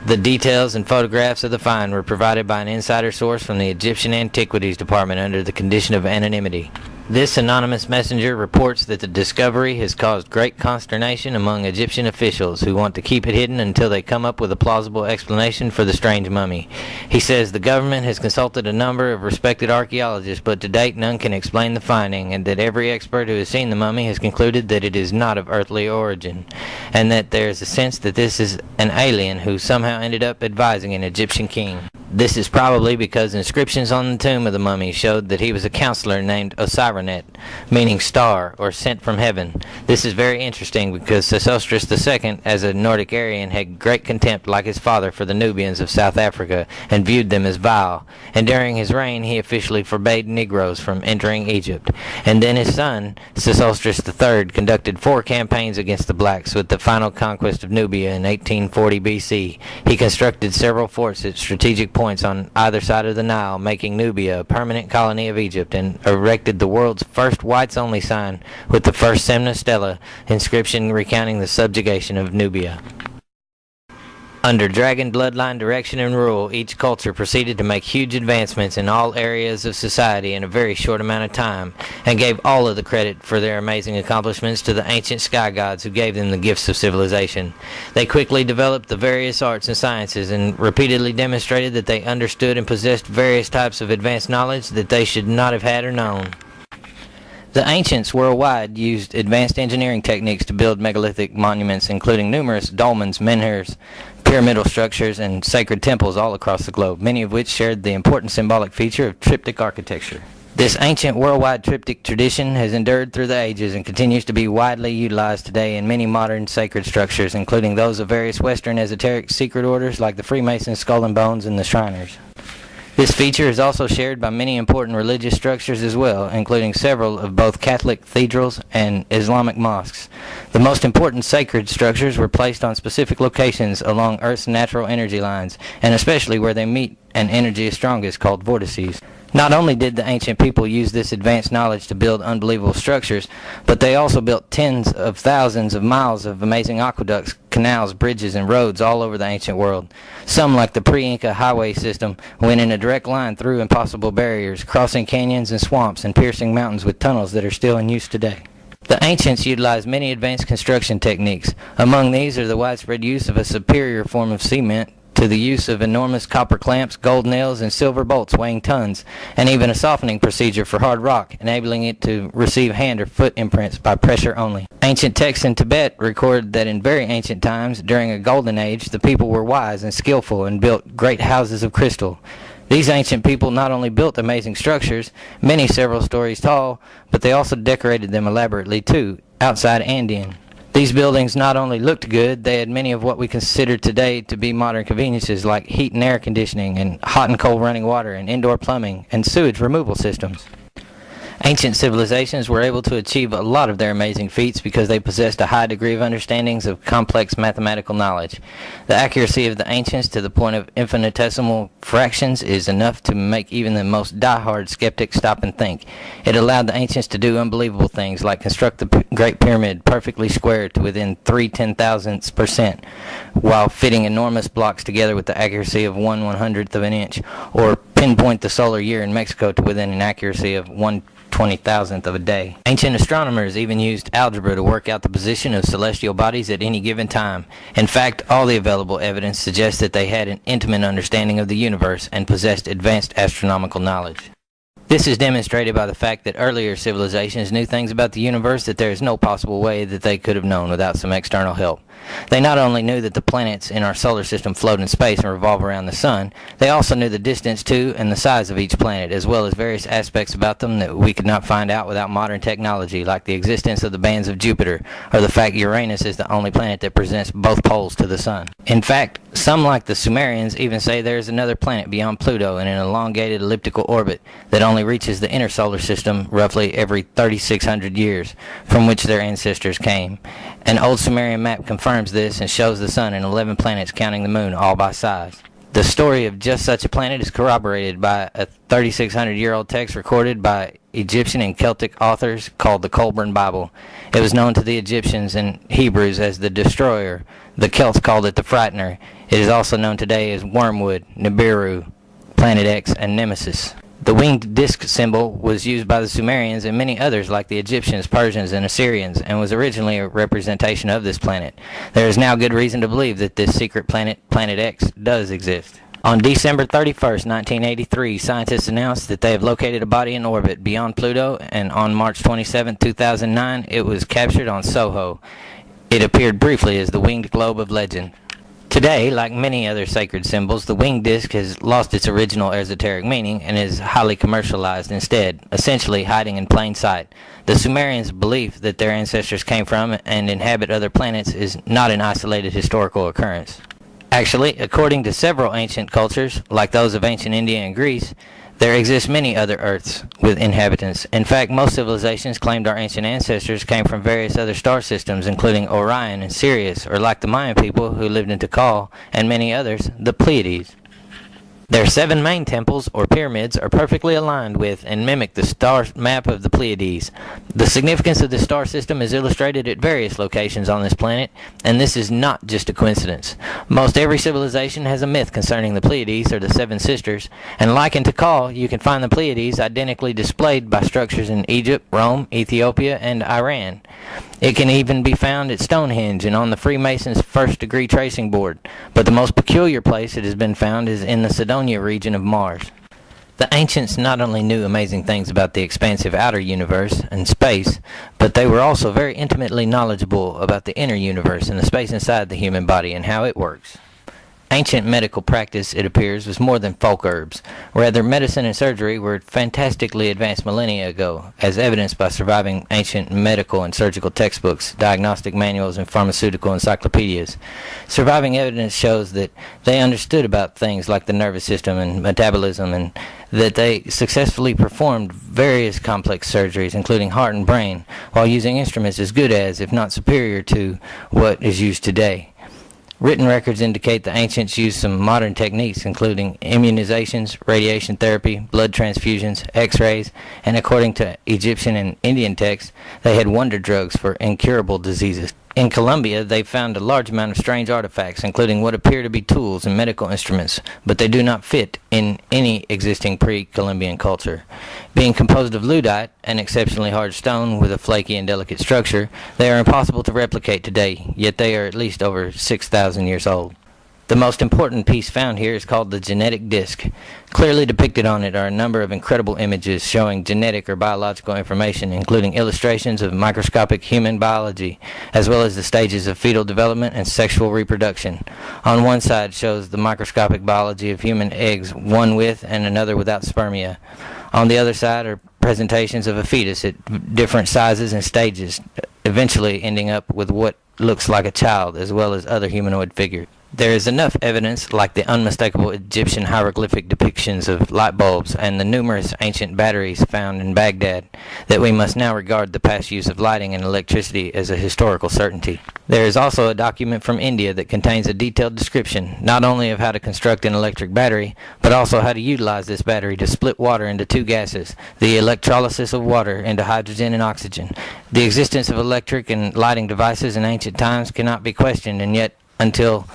The details and photographs of the find were provided by an insider source from the Egyptian Antiquities Department under the condition of anonymity. This anonymous messenger reports that the discovery has caused great consternation among Egyptian officials who want to keep it hidden until they come up with a plausible explanation for the strange mummy. He says the government has consulted a number of respected archaeologists, but to date none can explain the finding, and that every expert who has seen the mummy has concluded that it is not of earthly origin, and that there is a sense that this is an alien who somehow ended up advising an Egyptian king. This is probably because inscriptions on the tomb of the mummy showed that he was a counselor named Osirinet, meaning star or sent from heaven. This is very interesting because Sesostris II, as a Nordic Aryan, had great contempt, like his father, for the Nubians of South Africa and viewed them as vile. And during his reign, he officially forbade Negroes from entering Egypt. And then his son, Sesostris III, conducted four campaigns against the blacks with the final conquest of Nubia in 1840 BC. He constructed several forts at strategic points on either side of the Nile, making Nubia a permanent colony of Egypt, and erected the world's first whites-only sign with the first Semna Stela inscription recounting the subjugation of Nubia. Under dragon bloodline direction and rule, each culture proceeded to make huge advancements in all areas of society in a very short amount of time, and gave all of the credit for their amazing accomplishments to the ancient sky gods who gave them the gifts of civilization. They quickly developed the various arts and sciences and repeatedly demonstrated that they understood and possessed various types of advanced knowledge that they should not have had or known. The ancients worldwide used advanced engineering techniques to build megalithic monuments, including numerous dolmens, menhirs, pyramidal structures, and sacred temples all across the globe, many of which shared the important symbolic feature of triptych architecture. This ancient worldwide triptych tradition has endured through the ages and continues to be widely utilized today in many modern sacred structures, including those of various Western esoteric secret orders like the Freemasons, Skull and Bones, and the Shriners. This feature is also shared by many important religious structures as well, including several of both Catholic cathedrals and Islamic mosques. The most important sacred structures were placed on specific locations along Earth's natural energy lines, and especially where they meet an energy is strongest called vortices. Not only did the ancient people use this advanced knowledge to build unbelievable structures, but they also built tens of thousands of miles of amazing aqueducts, canals, bridges, and roads all over the ancient world. Some, like the pre-Inca highway system, went in a direct line through impossible barriers, crossing canyons and swamps and piercing mountains with tunnels that are still in use today. The ancients utilized many advanced construction techniques. Among these are the widespread use of a superior form of cement to the use of enormous copper clamps, gold nails, and silver bolts weighing tons, and even a softening procedure for hard rock, enabling it to receive hand or foot imprints by pressure only. Ancient texts in Tibet record that in very ancient times, during a golden age, the people were wise and skillful and built great houses of crystal. These ancient people not only built amazing structures, many several stories tall, but they also decorated them elaborately too, outside and in. These buildings not only looked good, they had many of what we consider today to be modern conveniences like heat and air conditioning and hot and cold running water and indoor plumbing and sewage removal systems. Ancient civilizations were able to achieve a lot of their amazing feats because they possessed a high degree of understandings of complex mathematical knowledge. The accuracy of the ancients to the point of infinitesimal fractions is enough to make even the most die-hard skeptic stop and think. It allowed the ancients to do unbelievable things like construct the Great Pyramid perfectly square to within three ten thousandths percent, while fitting enormous blocks together with the accuracy of one one hundredth of an inch, or pinpoint the solar year in Mexico to within an accuracy of one twenty thousandth of a day. Ancient astronomers even used algebra to work out the position of celestial bodies at any given time. In fact, all the available evidence suggests that they had an intimate understanding of the universe and possessed advanced astronomical knowledge. This is demonstrated by the fact that earlier civilizations knew things about the universe that there is no possible way that they could have known without some external help. They not only knew that the planets in our solar system float in space and revolve around the sun, they also knew the distance to and the size of each planet, as well as various aspects about them that we could not find out without modern technology, like the existence of the bands of Jupiter, or the fact Uranus is the only planet that presents both poles to the sun. In fact, some like the Sumerians even say there is another planet beyond Pluto in an elongated elliptical orbit that only reaches the inner solar system roughly every 3600 years, from which their ancestors came. An old Sumerian map confirms this and shows the sun and 11 planets counting the moon all by size. The story of just such a planet is corroborated by a 3,600 year old text recorded by Egyptian and Celtic authors called the Kolbrin Bible. It was known to the Egyptians and Hebrews as the Destroyer. The Celts called it the Frightener. It is also known today as Wormwood, Nibiru, Planet X, and Nemesis. The winged disc symbol was used by the Sumerians and many others like the Egyptians, Persians, and Assyrians and was originally a representation of this planet. There is now good reason to believe that this secret planet, Planet X, does exist. On December 31, 1983, scientists announced that they have located a body in orbit beyond Pluto, and on March 27, 2009, it was captured on SOHO. It appeared briefly as the winged globe of legend. Today, like many other sacred symbols, the winged disc has lost its original esoteric meaning and is highly commercialized instead, essentially hiding in plain sight. The Sumerians' belief that their ancestors came from and inhabit other planets is not an isolated historical occurrence. Actually, according to several ancient cultures, like those of ancient India and Greece, there exist many other Earths with inhabitants. In fact, most civilizations claimed our ancient ancestors came from various other star systems, including Orion and Sirius, or like the Mayan people who lived in Tikal, and many others, the Pleiades. Their seven main temples, or pyramids, are perfectly aligned with and mimic the star map of the Pleiades. The significance of the star system is illustrated at various locations on this planet, and this is not just a coincidence. Most every civilization has a myth concerning the Pleiades, or the Seven Sisters, and like in Tikal, you can find the Pleiades identically displayed by structures in Egypt, Rome, Ethiopia, and Iran. It can even be found at Stonehenge and on the Freemasons' first degree tracing board, but the most peculiar place it has been found is in the Cydonia region of Mars. The ancients not only knew amazing things about the expansive outer universe and space, but they were also very intimately knowledgeable about the inner universe and the space inside the human body and how it works. Ancient medical practice, it appears, was more than folk herbs. Rather, medicine and surgery were fantastically advanced millennia ago, as evidenced by surviving ancient medical and surgical textbooks, diagnostic manuals, and pharmaceutical encyclopedias. Surviving evidence shows that they understood about things like the nervous system and metabolism, and that they successfully performed various complex surgeries, including heart and brain, while using instruments as good as, if not superior to, what is used today. Written records indicate the ancients used some modern techniques, including immunizations, radiation therapy, blood transfusions, x-rays, and according to Egyptian and Indian texts, they had wonder drugs for incurable diseases. In Colombia, they found a large amount of strange artifacts, including what appear to be tools and medical instruments, but they do not fit in any existing pre-Columbian culture. Being composed of lydite, an exceptionally hard stone with a flaky and delicate structure, they are impossible to replicate today, yet they are at least over 6,000 years old. The most important piece found here is called the genetic disk. Clearly depicted on it are a number of incredible images showing genetic or biological information, including illustrations of microscopic human biology, as well as the stages of fetal development and sexual reproduction. On one side shows the microscopic biology of human eggs, one with and another without spermia. On the other side are presentations of a fetus at different sizes and stages, eventually ending up with what looks like a child, as well as other humanoid figures. There is enough evidence, like the unmistakable Egyptian hieroglyphic depictions of light bulbs and the numerous ancient batteries found in Baghdad, that we must now regard the past use of lighting and electricity as a historical certainty. There is also a document from India that contains a detailed description, not only of how to construct an electric battery, but also how to utilize this battery to split water into two gases, the electrolysis of water into hydrogen and oxygen. The existence of electric and lighting devices in ancient times cannot be questioned, and yet until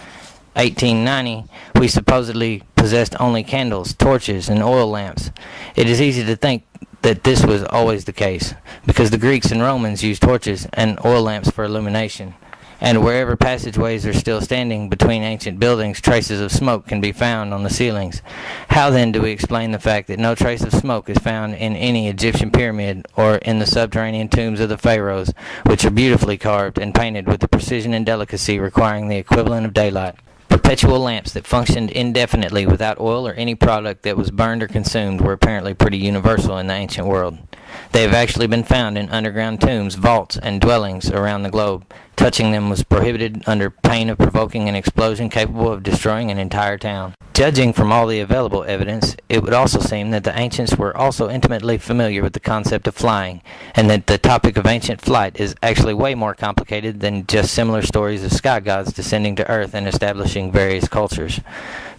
1890, we supposedly possessed only candles, torches, and oil lamps. It is easy to think that this was always the case, because the Greeks and Romans used torches and oil lamps for illumination. And wherever passageways are still standing between ancient buildings, traces of smoke can be found on the ceilings. How then do we explain the fact that no trace of smoke is found in any Egyptian pyramid or in the subterranean tombs of the pharaohs, which are beautifully carved and painted with the precision and delicacy requiring the equivalent of daylight? Perpetual lamps that functioned indefinitely without oil or any product that was burned or consumed were apparently pretty universal in the ancient world. They have actually been found in underground tombs, vaults, and dwellings around the globe. Touching them was prohibited under pain of provoking an explosion capable of destroying an entire town. Judging from all the available evidence, it would also seem that the ancients were also intimately familiar with the concept of flying, and that the topic of ancient flight is actually way more complicated than just similar stories of sky gods descending to earth and establishing various cultures.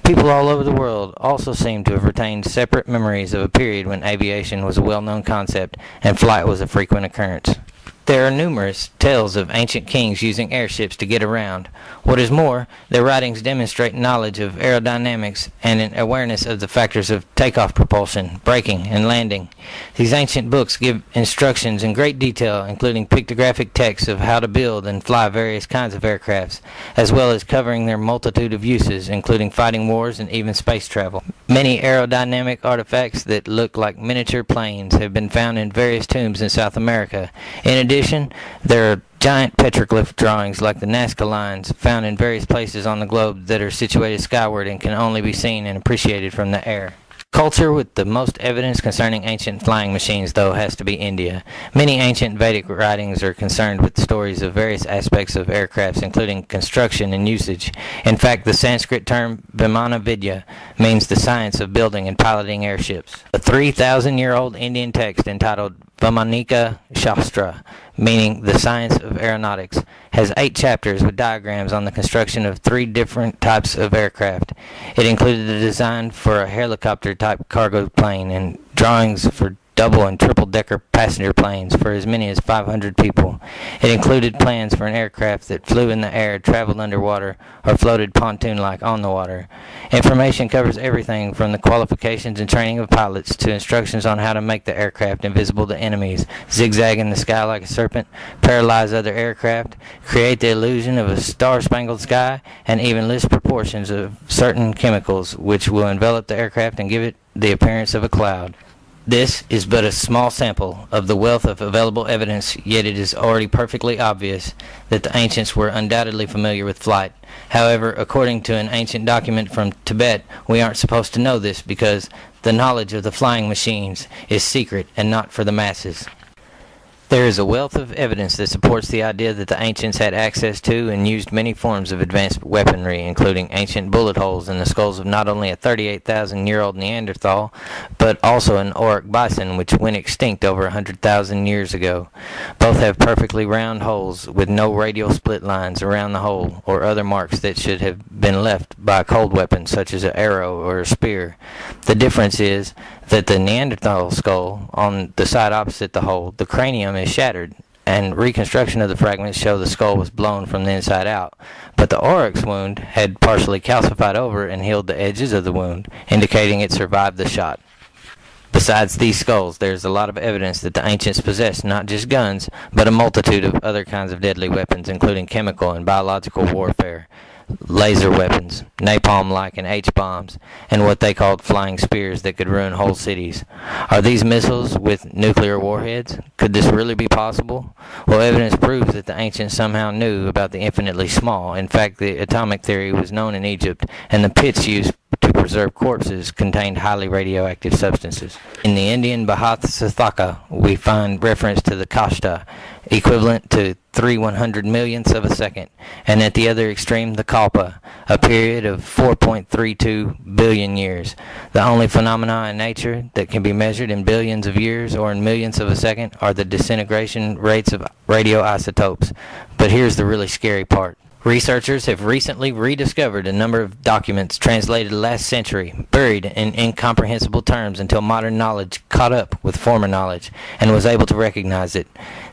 People all over the world also seem to have retained separate memories of a period when aviation was a well-known concept and flight was a frequent occurrence. There are numerous tales of ancient kings using airships to get around. What is more, their writings demonstrate knowledge of aerodynamics and an awareness of the factors of takeoff propulsion, braking, and landing. These ancient books give instructions in great detail, including pictographic texts of how to build and fly various kinds of aircrafts, as well as covering their multitude of uses, including fighting wars and even space travel. Many aerodynamic artifacts that look like miniature planes have been found in various tombs in South America. In addition, there are Giant petroglyph drawings like the Nazca lines found in various places on the globe that are situated skyward and can only be seen and appreciated from the air. Culture with the most evidence concerning ancient flying machines, though, has to be India. Many ancient Vedic writings are concerned with stories of various aspects of aircrafts, including construction and usage. In fact, the Sanskrit term Vimana Vidya means the science of building and piloting airships. A 3,000 year old Indian text entitled Vaimanika Shastra, meaning the science of aeronautics, has eight chapters with diagrams on the construction of three different types of aircraft. It included the design for a helicopter type cargo plane and drawings for double and triple decker passenger planes for as many as 500 people. It included plans for an aircraft that flew in the air, traveled underwater, or floated pontoon like on the water. Information covers everything from the qualifications and training of pilots to instructions on how to make the aircraft invisible to enemies, zigzag in the sky like a serpent, paralyze other aircraft, create the illusion of a star spangled sky, and even list proportions of certain chemicals which will envelop the aircraft and give it the appearance of a cloud. This is but a small sample of the wealth of available evidence, yet it is already perfectly obvious that the ancients were undoubtedly familiar with flight. However, according to an ancient document from Tibet, we aren't supposed to know this because the knowledge of the flying machines is secret and not for the masses. There is a wealth of evidence that supports the idea that the ancients had access to and used many forms of advanced weaponry, including ancient bullet holes in the skulls of not only a 38,000 year old Neanderthal, but also an Auroch bison which went extinct over 100,000 years ago. Both have perfectly round holes with no radial split lines around the hole or other marks that should have been left by a cold weapon such as an arrow or a spear. The difference is that the Neanderthal skull on the side opposite the hole, the cranium is shattered, and reconstruction of the fragments show the skull was blown from the inside out. But the Aurochs wound had partially calcified over and healed the edges of the wound, indicating it survived the shot. Besides these skulls, there is a lot of evidence that the ancients possessed not just guns, but a multitude of other kinds of deadly weapons, including chemical and biological warfare laser weapons, napalm like and H bombs, and what they called flying spears that could ruin whole cities. Are these missiles with nuclear warheads? Could this really be possible? Well, evidence proves that the ancients somehow knew about the infinitely small. In fact, the atomic theory was known in Egypt, and the pits used to preserve corpses contained highly radioactive substances. In the Indian Bahatasataka, we find reference to the Kashta, equivalent to 3 100 millionths of a second, and at the other extreme, the Kalpa, a period of 4.32 billion years. The only phenomena in nature that can be measured in billions of years or in millionths of a second are the disintegration rates of radioisotopes. But here's the really scary part. Researchers have recently rediscovered a number of documents translated last century, buried in incomprehensible terms until modern knowledge caught up with former knowledge and was able to recognize it.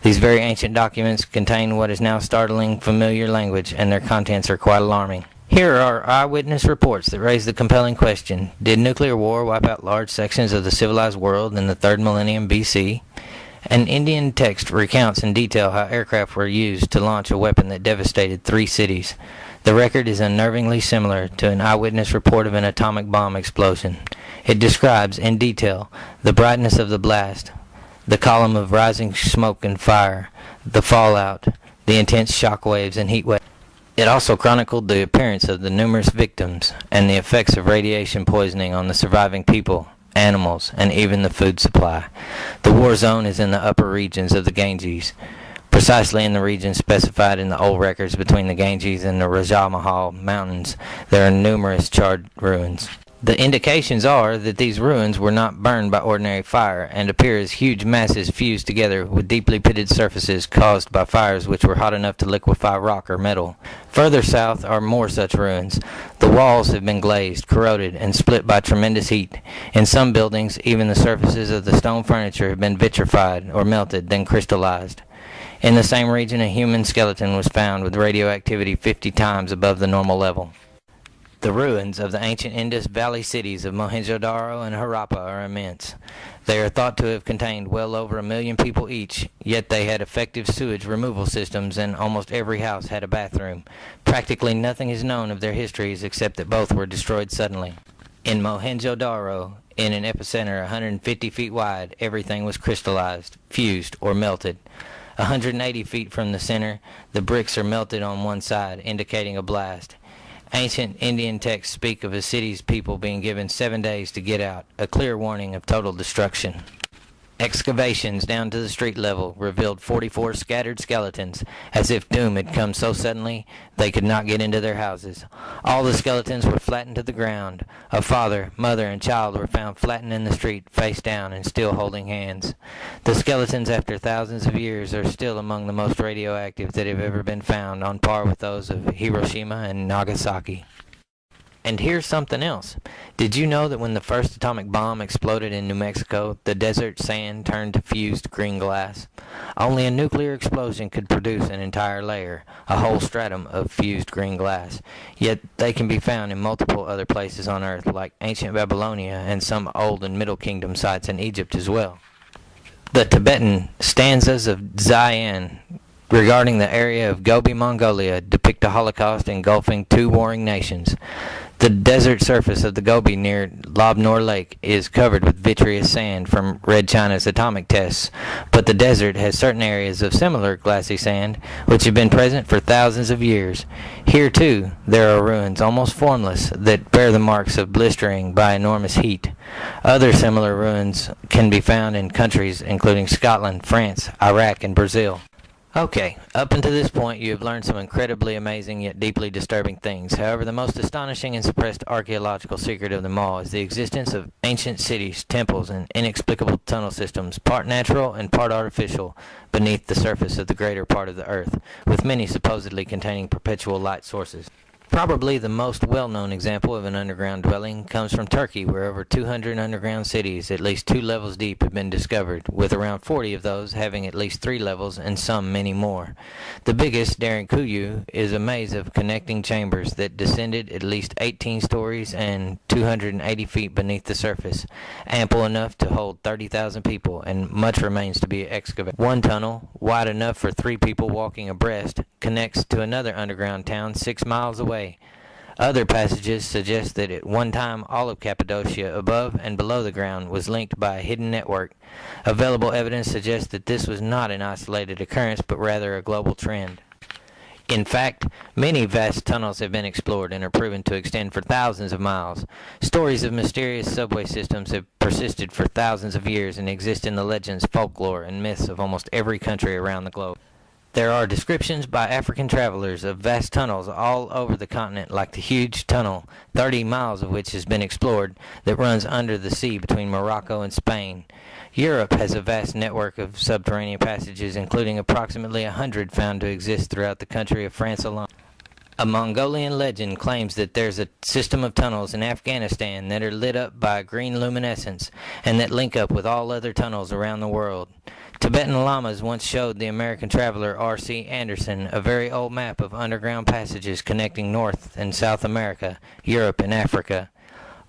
These very ancient documents contain what is now startling familiar language, and their contents are quite alarming. Here are eyewitness reports that raise the compelling question Did nuclear war wipe out large sections of the civilized world in the third millennium BC? An Indian text recounts in detail how aircraft were used to launch a weapon that devastated three cities. The record is unnervingly similar to an eyewitness report of an atomic bomb explosion. It describes in detail the brightness of the blast, the column of rising smoke and fire, the fallout, the intense shock waves and heat waves. It also chronicled the appearance of the numerous victims and the effects of radiation poisoning on the surviving people animals, and even the food supply. The war zone is in the upper regions of the Ganges, precisely in the region specified in the old records between the Ganges and the Rajamahal Mountains. There are numerous charred ruins. The indications are that these ruins were not burned by ordinary fire and appear as huge masses fused together with deeply pitted surfaces caused by fires which were hot enough to liquefy rock or metal. Further south are more such ruins. The walls have been glazed, corroded, and split by tremendous heat. In some buildings, even the surfaces of the stone furniture have been vitrified or melted, then crystallized. In the same region, a human skeleton was found with radioactivity 50 times above the normal level. The ruins of the ancient Indus Valley cities of Mohenjo-Daro and Harappa are immense. They are thought to have contained well over a million people each, yet they had effective sewage removal systems and almost every house had a bathroom. Practically nothing is known of their histories except that both were destroyed suddenly. In Mohenjo-Daro, in an epicenter 150 feet wide, everything was crystallized, fused, or melted. 180 feet from the center, the bricks are melted on one side, indicating a blast. Ancient Indian texts speak of a city's people being given seven days to get out, a clear warning of total destruction. Excavations down to the street level revealed 44 scattered skeletons, as if doom had come so suddenly they could not get into their houses. All the skeletons were flattened to the ground. A father, mother, and child were found flattened in the street, face down and still holding hands. The skeletons, after thousands of years, are still among the most radioactive that have ever been found, on par with those of Hiroshima and Nagasaki. And here's something else. Did you know that when the first atomic bomb exploded in New Mexico, the desert sand turned to fused green glass? Only a nuclear explosion could produce an entire layer, a whole stratum of fused green glass. Yet they can be found in multiple other places on Earth, like ancient Babylonia and some old and Middle Kingdom sites in Egypt as well. The Tibetan stanzas of Dzyan regarding the area of Gobi, Mongolia depict a holocaust engulfing two warring nations. The desert surface of the Gobi near Lobnor Lake is covered with vitreous sand from Red China's atomic tests, but the desert has certain areas of similar glassy sand which have been present for thousands of years. Here, too, there are ruins, almost formless, that bear the marks of blistering by enormous heat. Other similar ruins can be found in countries including Scotland, France, Iraq, and Brazil. Okay, up until this point you have learned some incredibly amazing yet deeply disturbing things. However, the most astonishing and suppressed archaeological secret of them all is the existence of ancient cities, temples, and inexplicable tunnel systems, part natural and part artificial, beneath the surface of the greater part of the earth, with many supposedly containing perpetual light sources. Probably the most well-known example of an underground dwelling comes from Turkey, where over 200 underground cities at least two levels deep have been discovered, with around 40 of those having at least three levels and some many more. The biggest, Derinkuyu, is a maze of connecting chambers that descended at least 18 stories and 280 feet beneath the surface, ample enough to hold 30,000 people, and much remains to be excavated. One tunnel, wide enough for three people walking abreast, connects to another underground town six miles away. Other passages suggest that at one time all of Cappadocia above and below the ground was linked by a hidden network. Available evidence suggests that this was not an isolated occurrence but rather a global trend. In fact, many vast tunnels have been explored and are proven to extend for thousands of miles. Stories of mysterious subway systems have persisted for thousands of years and exist in the legends, folklore, and myths of almost every country around the globe. There are descriptions by African travelers of vast tunnels all over the continent like the huge tunnel, 30 miles of which has been explored, that runs under the sea between Morocco and Spain. Europe has a vast network of subterranean passages including approximately a hundred found to exist throughout the country of France alone. A Mongolian legend claims that there's a system of tunnels in Afghanistan that are lit up by green luminescence and that link up with all other tunnels around the world. Tibetan Lamas once showed the American traveler R.C. Anderson a very old map of underground passages connecting North and South America, Europe, and Africa.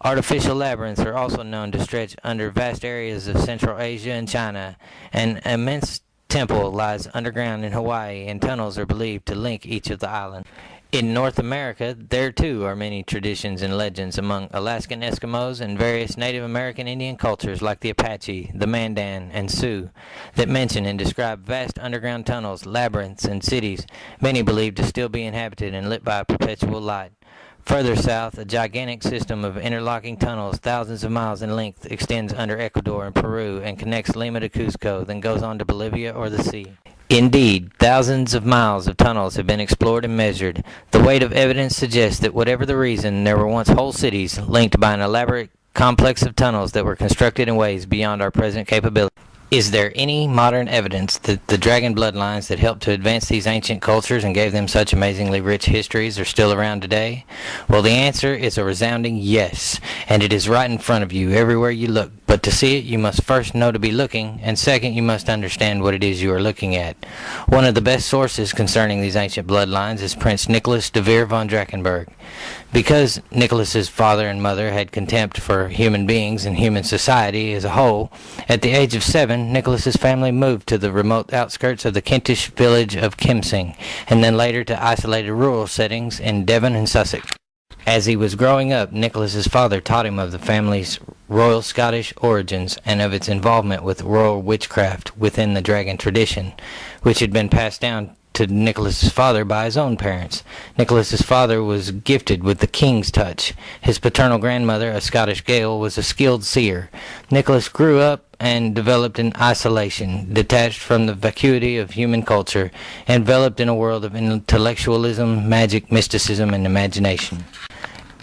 Artificial labyrinths are also known to stretch under vast areas of Central Asia and China. An immense temple lies underground in Hawaii, and tunnels are believed to link each of the islands. In North America, there too are many traditions and legends among Alaskan Eskimos and various Native American Indian cultures like the Apache, the Mandan, and Sioux that mention and describe vast underground tunnels, labyrinths, and cities, many believed to still be inhabited and lit by a perpetual light. Further south, a gigantic system of interlocking tunnels thousands of miles in length extends under Ecuador and Peru and connects Lima to Cuzco, then goes on to Bolivia or the sea. Indeed, thousands of miles of tunnels have been explored and measured. The weight of evidence suggests that whatever the reason, there were once whole cities linked by an elaborate complex of tunnels that were constructed in ways beyond our present capability. Is there any modern evidence that the dragon bloodlines that helped to advance these ancient cultures and gave them such amazingly rich histories are still around today? Well, the answer is a resounding yes, and it is right in front of you everywhere you look. But to see it, you must first know to be looking, and second, you must understand what it is you are looking at. One of the best sources concerning these ancient bloodlines is Prince Nicholas de Vere von Drakenberg. Because Nicholas's father and mother had contempt for human beings and human society as a whole, at the age of seven, Nicholas's family moved to the remote outskirts of the Kentish village of Kemsing, and then later to isolated rural settings in Devon and Sussex. As he was growing up, Nicholas's father taught him of the family's royal Scottish origins and of its involvement with royal witchcraft within the dragon tradition, which had been passed down to Nicholas's father by his own parents. Nicholas's father was gifted with the king's touch. His paternal grandmother, a Scottish Gael, was a skilled seer. Nicholas grew up and developed in isolation, detached from the vacuity of human culture, enveloped in a world of intellectualism, magic, mysticism, and imagination.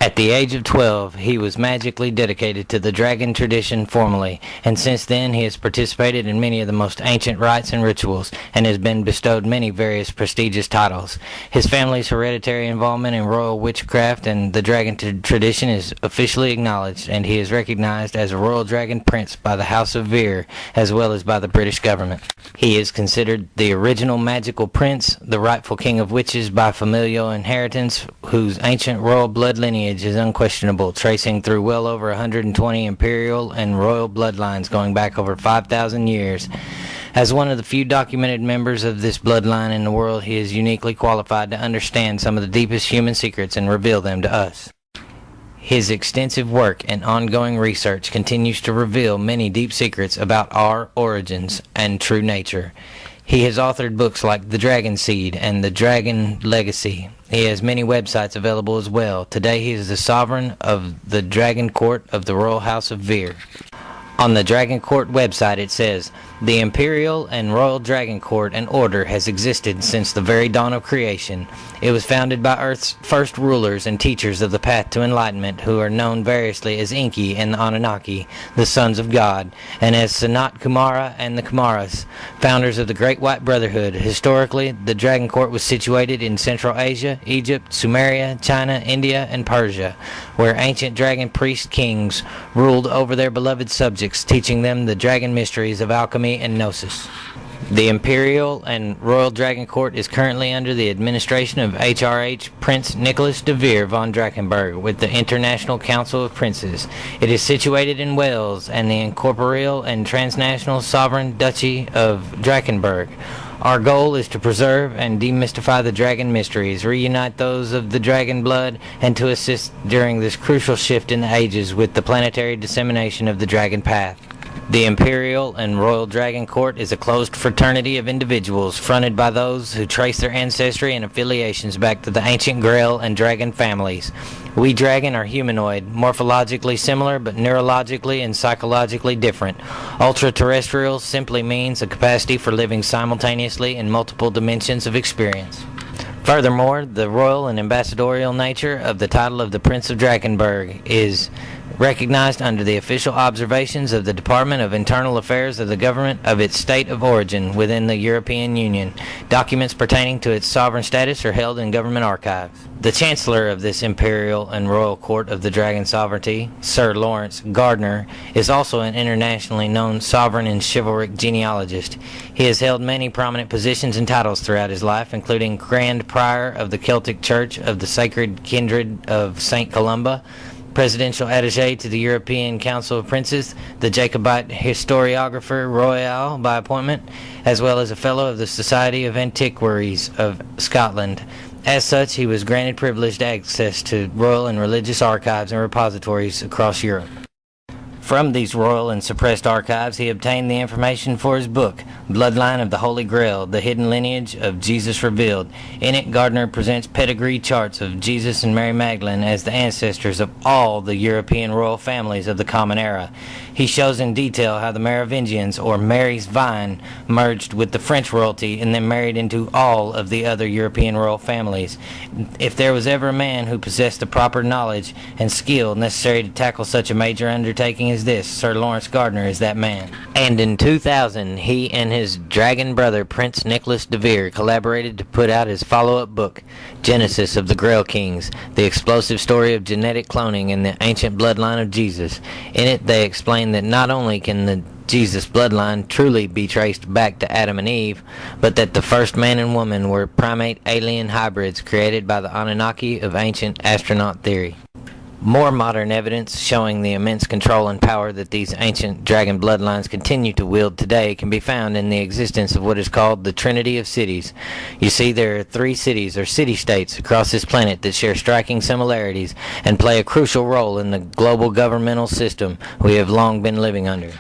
At the age of 12, he was magically dedicated to the dragon tradition formally, and since then he has participated in many of the most ancient rites and rituals, and has been bestowed many various prestigious titles. His family's hereditary involvement in royal witchcraft and the dragon tradition is officially acknowledged, and he is recognized as a royal dragon prince by the House of Vere, as well as by the British government. He is considered the original magical prince, the rightful king of witches by familial inheritance, whose ancient royal blood lineage lineage is unquestionable, tracing through well over 120 imperial and royal bloodlines going back over 5,000 years. As one of the few documented members of this bloodline in the world, he is uniquely qualified to understand some of the deepest human secrets and reveal them to us. His extensive work and ongoing research continues to reveal many deep secrets about our origins and true nature. He has authored books like The Dragon Seed and The Dragon Legacy. He has many websites available as well. Today he is the sovereign of the Dragon Court of the Royal House of Vere. On the Dragon Court website it says, The Imperial and Royal Dragon Court and Order has existed since the very dawn of creation. It was founded by Earth's first rulers and teachers of the path to enlightenment who are known variously as Enki and the Anunnaki, the sons of God, and as Sanat Kumara and the Kumaras, founders of the Great White Brotherhood. Historically, the Dragon Court was situated in Central Asia, Egypt, Sumeria, China, India, and Persia, where ancient dragon priest kings ruled over their beloved subjects, teaching them the dragon mysteries of alchemy and gnosis. The Imperial and Royal Dragon Court is currently under the administration of HRH Prince Nicholas de Vere von Drakenberg with the International Council of Princes. It is situated in Wales and the incorporeal and transnational sovereign duchy of Drakenberg. Our goal is to preserve and demystify the dragon mysteries, reunite those of the dragon blood, and to assist during this crucial shift in the ages with the planetary dissemination of the dragon path. The Imperial and Royal Dragon Court is a closed fraternity of individuals fronted by those who trace their ancestry and affiliations back to the ancient Grail and Dragon families. We Dragon are humanoid, morphologically similar but neurologically and psychologically different. Ultra-terrestrial simply means a capacity for living simultaneously in multiple dimensions of experience. Furthermore, the royal and ambassadorial nature of the title of the Prince of Drakenberg is recognized under the official observations of the Department of Internal Affairs of the government of its state of origin within the European Union. Documents pertaining to its sovereign status are held in government archives. The Chancellor of this Imperial and Royal Court of the Dragon Sovereignty, Sir Laurence Gardner, is also an internationally known sovereign and chivalric genealogist. He has held many prominent positions and titles throughout his life, including Grand Prior of the Celtic Church of the Sacred Kindred of St. Columba, presidential attaché to the European Council of Princes, the Jacobite historiographer royal by appointment, as well as a fellow of the Society of Antiquaries of Scotland. As such, he was granted privileged access to royal and religious archives and repositories across Europe. From these royal and suppressed archives, he obtained the information for his book, Bloodline of the Holy Grail, The Hidden Lineage of Jesus Revealed. In it, Gardner presents pedigree charts of Jesus and Mary Magdalene as the ancestors of all the European royal families of the Common Era. He shows in detail how the Merovingians, or Mary's Vine, merged with the French royalty and then married into all of the other European royal families. If there was ever a man who possessed the proper knowledge and skill necessary to tackle such a major undertaking as this, Sir Laurence Gardner is that man. And in 2000, he and his dragon brother, Prince Nicholas de Vere, collaborated to put out his follow-up book, Genesis of the Grail Kings, the explosive story of genetic cloning and the ancient bloodline of Jesus. In it, they explain that not only can the Jesus bloodline truly be traced back to Adam and Eve, but that the first man and woman were primate alien hybrids created by the Anunnaki of ancient astronaut theory. More modern evidence showing the immense control and power that these ancient dragon bloodlines continue to wield today can be found in the existence of what is called the Trinity of Cities. You see, there are three cities or city-states across this planet that share striking similarities and play a crucial role in the global governmental system we have long been living under.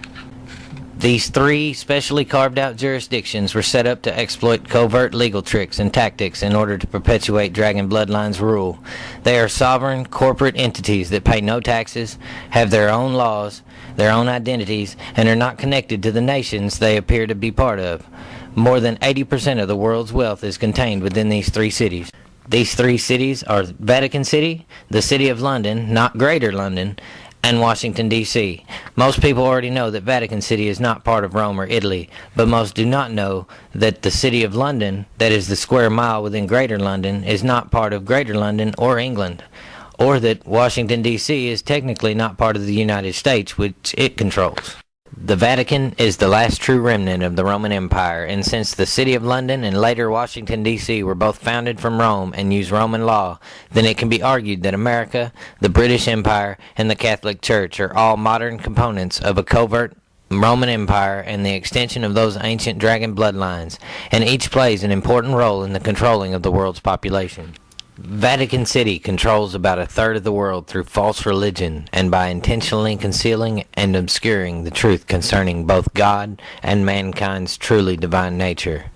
These three specially carved out jurisdictions were set up to exploit covert legal tricks and tactics in order to perpetuate Dragon Bloodline's rule. They are sovereign corporate entities that pay no taxes, have their own laws, their own identities, and are not connected to the nations they appear to be part of. More than 80% of the world's wealth is contained within these three cities. These three cities are Vatican City, the City of London, not Greater London, and Washington, D.C. Most people already know that Vatican City is not part of Rome or Italy, but most do not know that the City of London, that is the square mile within Greater London, is not part of Greater London or England, or that Washington, D.C. is technically not part of the United States, which it controls. The Vatican is the last true remnant of the Roman Empire, and since the City of London and later Washington, D.C. were both founded from Rome and use Roman law, then it can be argued that America, the British Empire, and the Catholic Church are all modern components of a covert Roman Empire and the extension of those ancient dragon bloodlines, and each plays an important role in the controlling of the world's population. Vatican City controls about a third of the world through false religion and by intentionally concealing and obscuring the truth concerning both God and mankind's truly divine nature.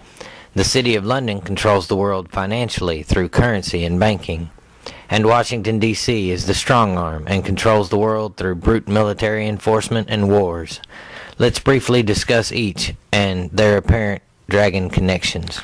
The City of London controls the world financially through currency and banking. And Washington, D.C. is the strong arm and controls the world through brute military enforcement and wars. Let's briefly discuss each and their apparent dragon connections.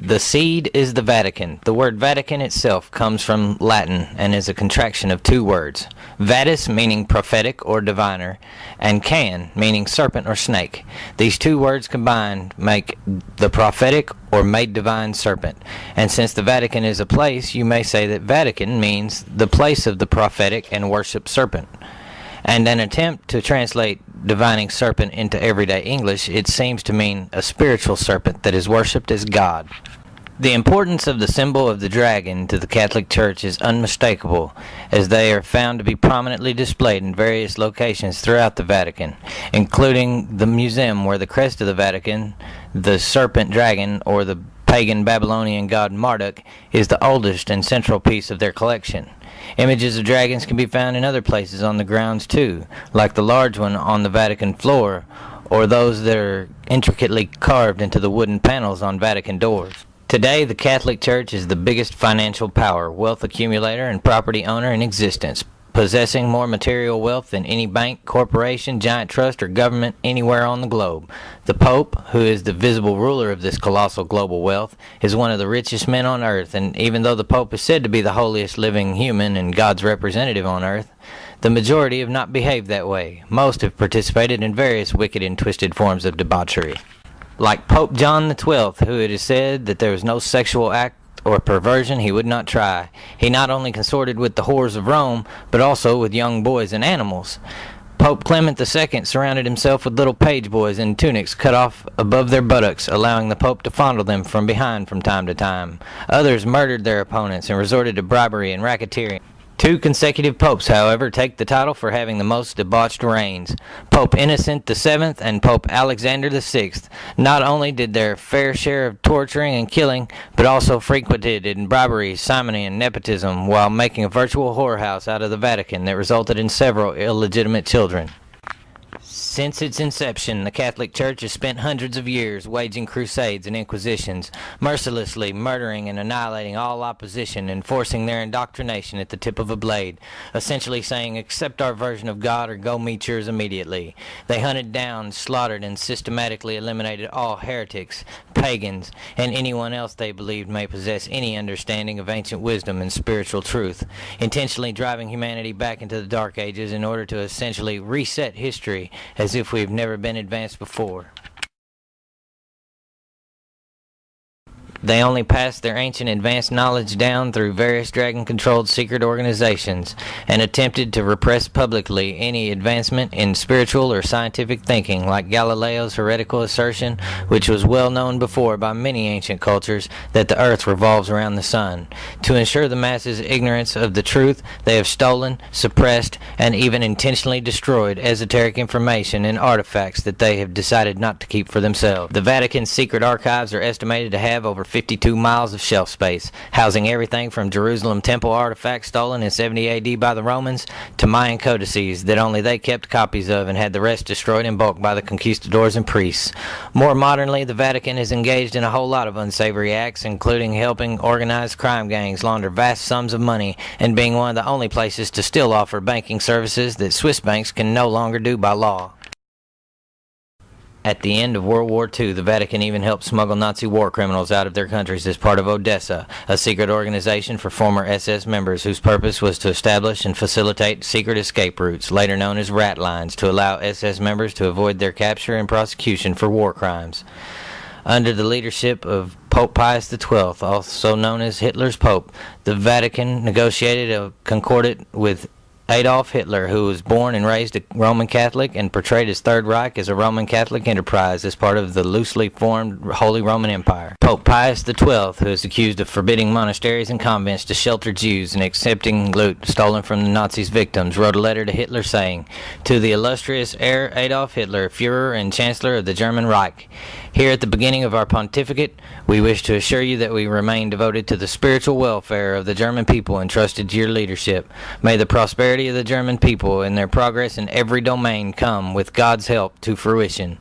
The seed is the Vatican. The word Vatican itself comes from Latin and is a contraction of two words. Vatis meaning prophetic or diviner, and can meaning serpent or snake. These two words combined make the prophetic or made divine serpent. And since the Vatican is a place, you may say that Vatican means the place of the prophetic and worship serpent. And an attempt to translate divining serpent into everyday English, it seems to mean a spiritual serpent that is worshipped as God. The importance of the symbol of the dragon to the Catholic Church is unmistakable, as they are found to be prominently displayed in various locations throughout the Vatican, including the museum where the crest of the Vatican, the serpent dragon, or the pagan Babylonian god Marduk, is the oldest and central piece of their collection. Images of dragons can be found in other places on the grounds too, like the large one on the Vatican floor, or those that are intricately carved into the wooden panels on Vatican doors. Today, the Catholic Church is the biggest financial power, wealth accumulator, and property owner in existence, possessing more material wealth than any bank, corporation, giant trust, or government anywhere on the globe. The Pope, who is the visible ruler of this colossal global wealth, is one of the richest men on earth, and even though the Pope is said to be the holiest living human and God's representative on earth, the majority have not behaved that way. Most have participated in various wicked and twisted forms of debauchery like Pope John XII, who it is said that there was no sexual act or perversion he would not try. He not only consorted with the whores of Rome, but also with young boys and animals. Pope Clement II surrounded himself with little page boys in tunics cut off above their buttocks, allowing the Pope to fondle them from behind from time to time. Others murdered their opponents and resorted to bribery and racketeering. Two consecutive popes, however, take the title for having the most debauched reigns. Pope Innocent VII and Pope Alexander VI not only did their fair share of torturing and killing, but also frequented in bribery, simony, and nepotism while making a virtual whorehouse out of the Vatican that resulted in several illegitimate children. Since its inception, the Catholic Church has spent hundreds of years waging crusades and inquisitions, mercilessly murdering and annihilating all opposition and forcing their indoctrination at the tip of a blade, essentially saying, accept our version of God or go meet yours immediately. They hunted down, slaughtered, and systematically eliminated all heretics, pagans, and anyone else they believed may possess any understanding of ancient wisdom and spiritual truth, intentionally driving humanity back into the Dark Ages in order to essentially reset history as if we've never been advanced before. They only passed their ancient advanced knowledge down through various dragon controlled secret organizations and attempted to repress publicly any advancement in spiritual or scientific thinking, like Galileo's heretical assertion, which was well known before by many ancient cultures, that the earth revolves around the sun. To ensure the masses' ignorance of the truth, they have stolen, suppressed, and even intentionally destroyed esoteric information and artifacts that they have decided not to keep for themselves. The Vatican's secret archives are estimated to have over 52 miles of shelf space, housing everything from Jerusalem temple artifacts stolen in 70 AD by the Romans to Mayan codices that only they kept copies of and had the rest destroyed in bulk by the conquistadors and priests. More modernly, the Vatican is engaged in a whole lot of unsavory acts, including helping organized crime gangs launder vast sums of money and being one of the only places to still offer banking services that Swiss banks can no longer do by law. At the end of World War II, the Vatican even helped smuggle Nazi war criminals out of their countries as part of Odessa, a secret organization for former SS members whose purpose was to establish and facilitate secret escape routes, later known as rat lines, to allow SS members to avoid their capture and prosecution for war crimes. Under the leadership of Pope Pius XII, also known as Hitler's Pope, the Vatican negotiated a concordat with Adolf Hitler, who was born and raised a Roman Catholic and portrayed his Third Reich as a Roman Catholic enterprise as part of the loosely formed Holy Roman Empire. Pope Pius XII, who is accused of forbidding monasteries and convents to shelter Jews and accepting loot stolen from the Nazis' victims, wrote a letter to Hitler saying, To the illustrious heir Adolf Hitler, Fuhrer and Chancellor of the German Reich, here at the beginning of our pontificate, we wish to assure you that we remain devoted to the spiritual welfare of the German people entrusted to your leadership. May the prosperity of the German people and their progress in every domain come, with God's help, to fruition.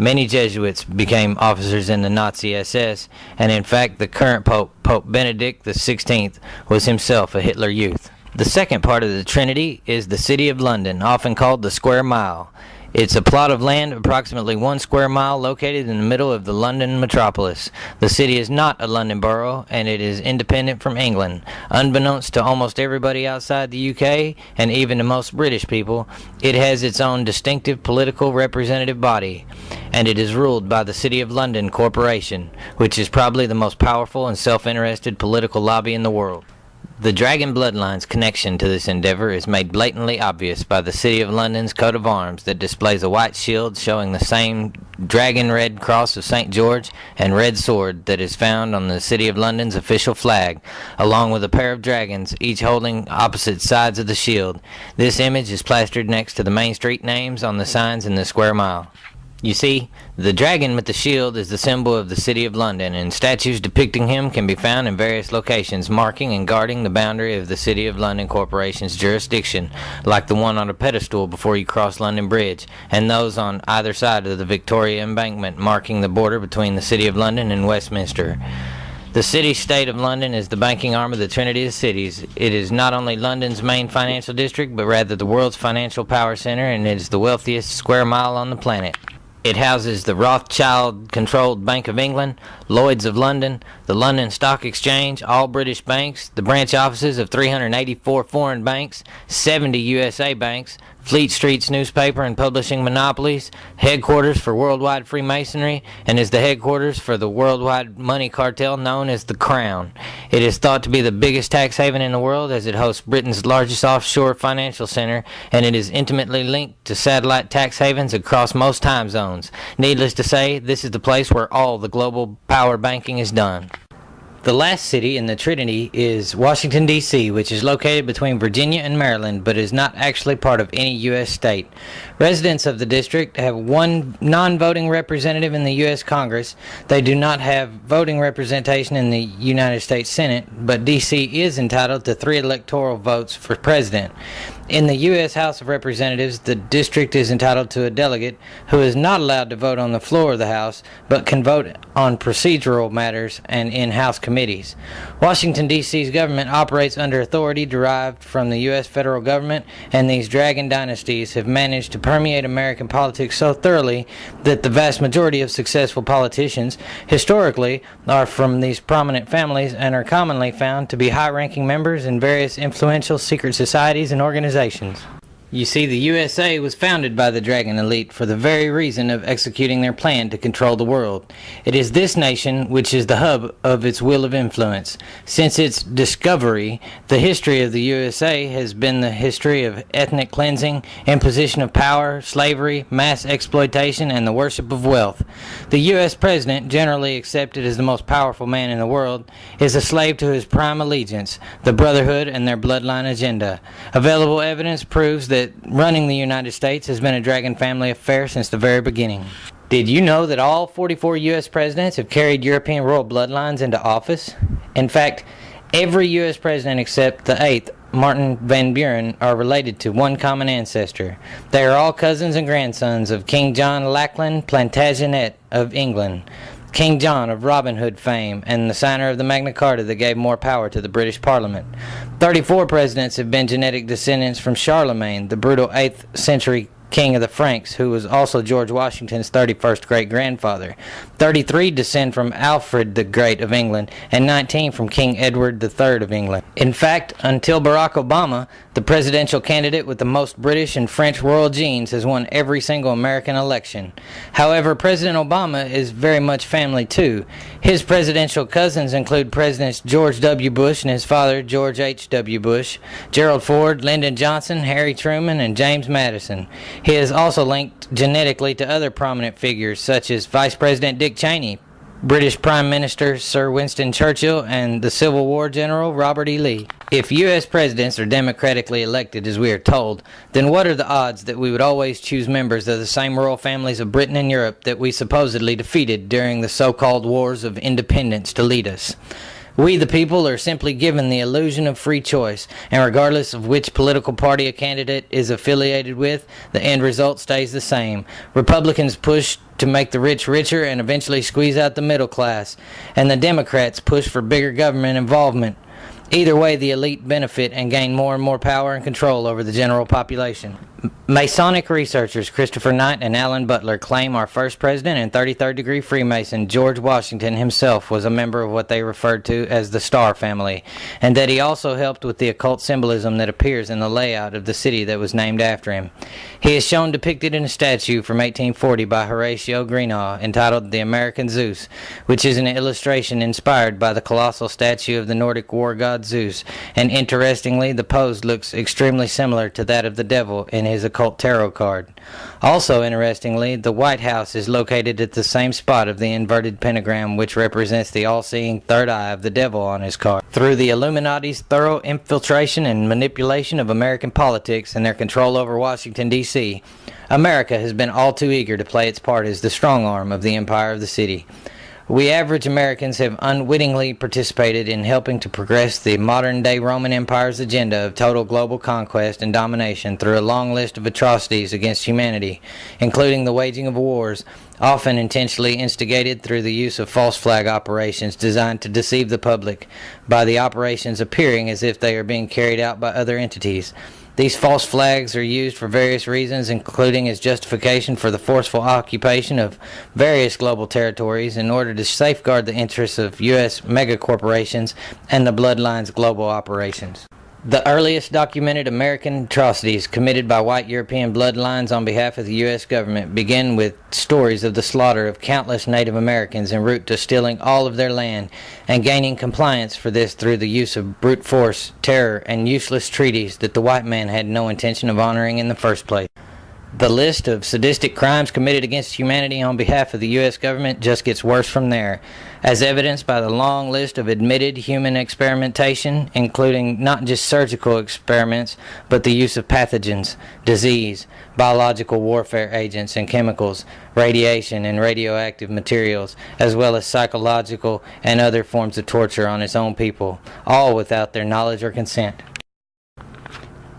Many Jesuits became officers in the Nazi SS, and in fact, the current Pope, Pope Benedict XVI, was himself a Hitler youth. The second part of the Trinity is the City of London, often called the Square Mile. It's a plot of land approximately one square mile located in the middle of the London metropolis. The city is not a London borough and it is independent from England. Unbeknownst to almost everybody outside the UK and even to most British people, it has its own distinctive political representative body and it is ruled by the City of London Corporation, which is probably the most powerful and self interested political lobby in the world. The Dragon Bloodline's connection to this endeavor is made blatantly obvious by the City of London's coat of arms that displays a white shield showing the same dragon red cross of St. George and red sword that is found on the City of London's official flag, along with a pair of dragons, each holding opposite sides of the shield. This image is plastered next to the main street names on the signs in the square mile. You see, the dragon with the shield is the symbol of the City of London, and statues depicting him can be found in various locations, marking and guarding the boundary of the City of London Corporation's jurisdiction, like the one on a pedestal before you cross London Bridge, and those on either side of the Victoria Embankment, marking the border between the City of London and Westminster. The city-state of London is the banking arm of the Trinity of Cities. It is not only London's main financial district, but rather the world's financial power center, and it is the wealthiest square mile on the planet. It houses the Rothschild controlled Bank of England, Lloyd's of London, the London Stock Exchange, all British banks, the branch offices of 384 foreign banks, 70 USA banks, Fleet Street's newspaper and publishing monopolies, headquarters for worldwide Freemasonry, and is the headquarters for the worldwide money cartel known as the Crown. It is thought to be the biggest tax haven in the world as it hosts Britain's largest offshore financial center, and it is intimately linked to satellite tax havens across most time zones. Needless to say, this is the place where all the global power banking is done. The last city in the Trinity is Washington, D.C., which is located between Virginia and Maryland, but is not actually part of any U.S. state. Residents of the district have one non-voting representative in the U.S. Congress. They do not have voting representation in the United States Senate, but D.C. is entitled to three electoral votes for president. In the U.S. House of Representatives, the district is entitled to a delegate who is not allowed to vote on the floor of the House, but can vote on procedural matters and in House committees. Washington, D.C.'s government operates under authority derived from the U.S. federal government, and these dragon dynasties have managed to permeate American politics so thoroughly that the vast majority of successful politicians, historically, are from these prominent families and are commonly found to be high ranking members in various influential secret societies and organizations organizations. You see, the USA was founded by the Dragon Elite for the very reason of executing their plan to control the world. It is this nation which is the hub of its will of influence. Since its discovery, the history of the USA has been the history of ethnic cleansing, imposition of power, slavery, mass exploitation, and the worship of wealth. The U.S. President, generally accepted as the most powerful man in the world, is a slave to his prime allegiance, the Brotherhood and their bloodline agenda. Available evidence proves that that running the United States has been a Dragon family affair since the very beginning. Did you know that all 44 U.S. presidents have carried European royal bloodlines into office? In fact, every U.S. president except the eighth, Martin Van Buren, are related to one common ancestor. They are all cousins and grandsons of King John Lackland Plantagenet of England. King John of Robin Hood fame and the signer of the Magna Carta that gave more power to the British Parliament. 34 presidents have been genetic descendants from Charlemagne, the brutal 8th century king of the Franks, who was also George Washington's 31st great grandfather. 33 descend from Alfred the Great of England, and 19 from King Edward III of England. In fact, until Barack Obama, the presidential candidate with the most British and French royal genes has won every single American election. However, President Obama is very much family too. His presidential cousins include Presidents George W. Bush and his father, George H. W. Bush, Gerald Ford, Lyndon Johnson, Harry Truman, and James Madison. He is also linked genetically to other prominent figures such as Vice President Dick Cheney, British Prime Minister Sir Winston Churchill, and the Civil War General Robert E. Lee. If U.S. presidents are democratically elected, as we are told, then what are the odds that we would always choose members of the same royal families of Britain and Europe that we supposedly defeated during the so-called wars of independence to lead us? We, the people, are simply given the illusion of free choice, and regardless of which political party a candidate is affiliated with, the end result stays the same. Republicans push to make the rich richer and eventually squeeze out the middle class, and the Democrats push for bigger government involvement. Either way, the elite benefit and gain more and more power and control over the general population. Masonic researchers Christopher Knight and Alan Butler claim our first president and 33rd degree Freemason, George Washington himself, was a member of what they referred to as the Star family, and that he also helped with the occult symbolism that appears in the layout of the city that was named after him. He is shown depicted in a statue from 1840 by Horatio Greenough entitled The American Zeus, which is an illustration inspired by the colossal statue of the Nordic war god Zeus, and interestingly, the pose looks extremely similar to that of the devil in his occult tarot card. Also, interestingly, the White House is located at the same spot of the inverted pentagram, which represents the all seeing third eye of the devil on his card. Through the Illuminati's thorough infiltration and manipulation of American politics and their control over Washington, D.C., America has been all too eager to play its part as the strong arm of the empire of the city. We average Americans have unwittingly participated in helping to progress the modern day Roman Empire's agenda of total global conquest and domination through a long list of atrocities against humanity, including the waging of wars, often intentionally instigated through the use of false flag operations designed to deceive the public by the operations appearing as if they are being carried out by other entities. These false flags are used for various reasons, including as justification for the forceful occupation of various global territories in order to safeguard the interests of U.S. megacorporations and the Bloodline's global operations. The earliest documented American atrocities committed by white European bloodlines on behalf of the U.S. government begin with stories of the slaughter of countless Native Americans en route to stealing all of their land and gaining compliance for this through the use of brute force, terror, and useless treaties that the white man had no intention of honoring in the first place. The list of sadistic crimes committed against humanity on behalf of the U.S. government just gets worse from there, as evidenced by the long list of admitted human experimentation, including not just surgical experiments, but the use of pathogens, disease, biological warfare agents and chemicals, radiation and radioactive materials, as well as psychological and other forms of torture on its own people, all without their knowledge or consent.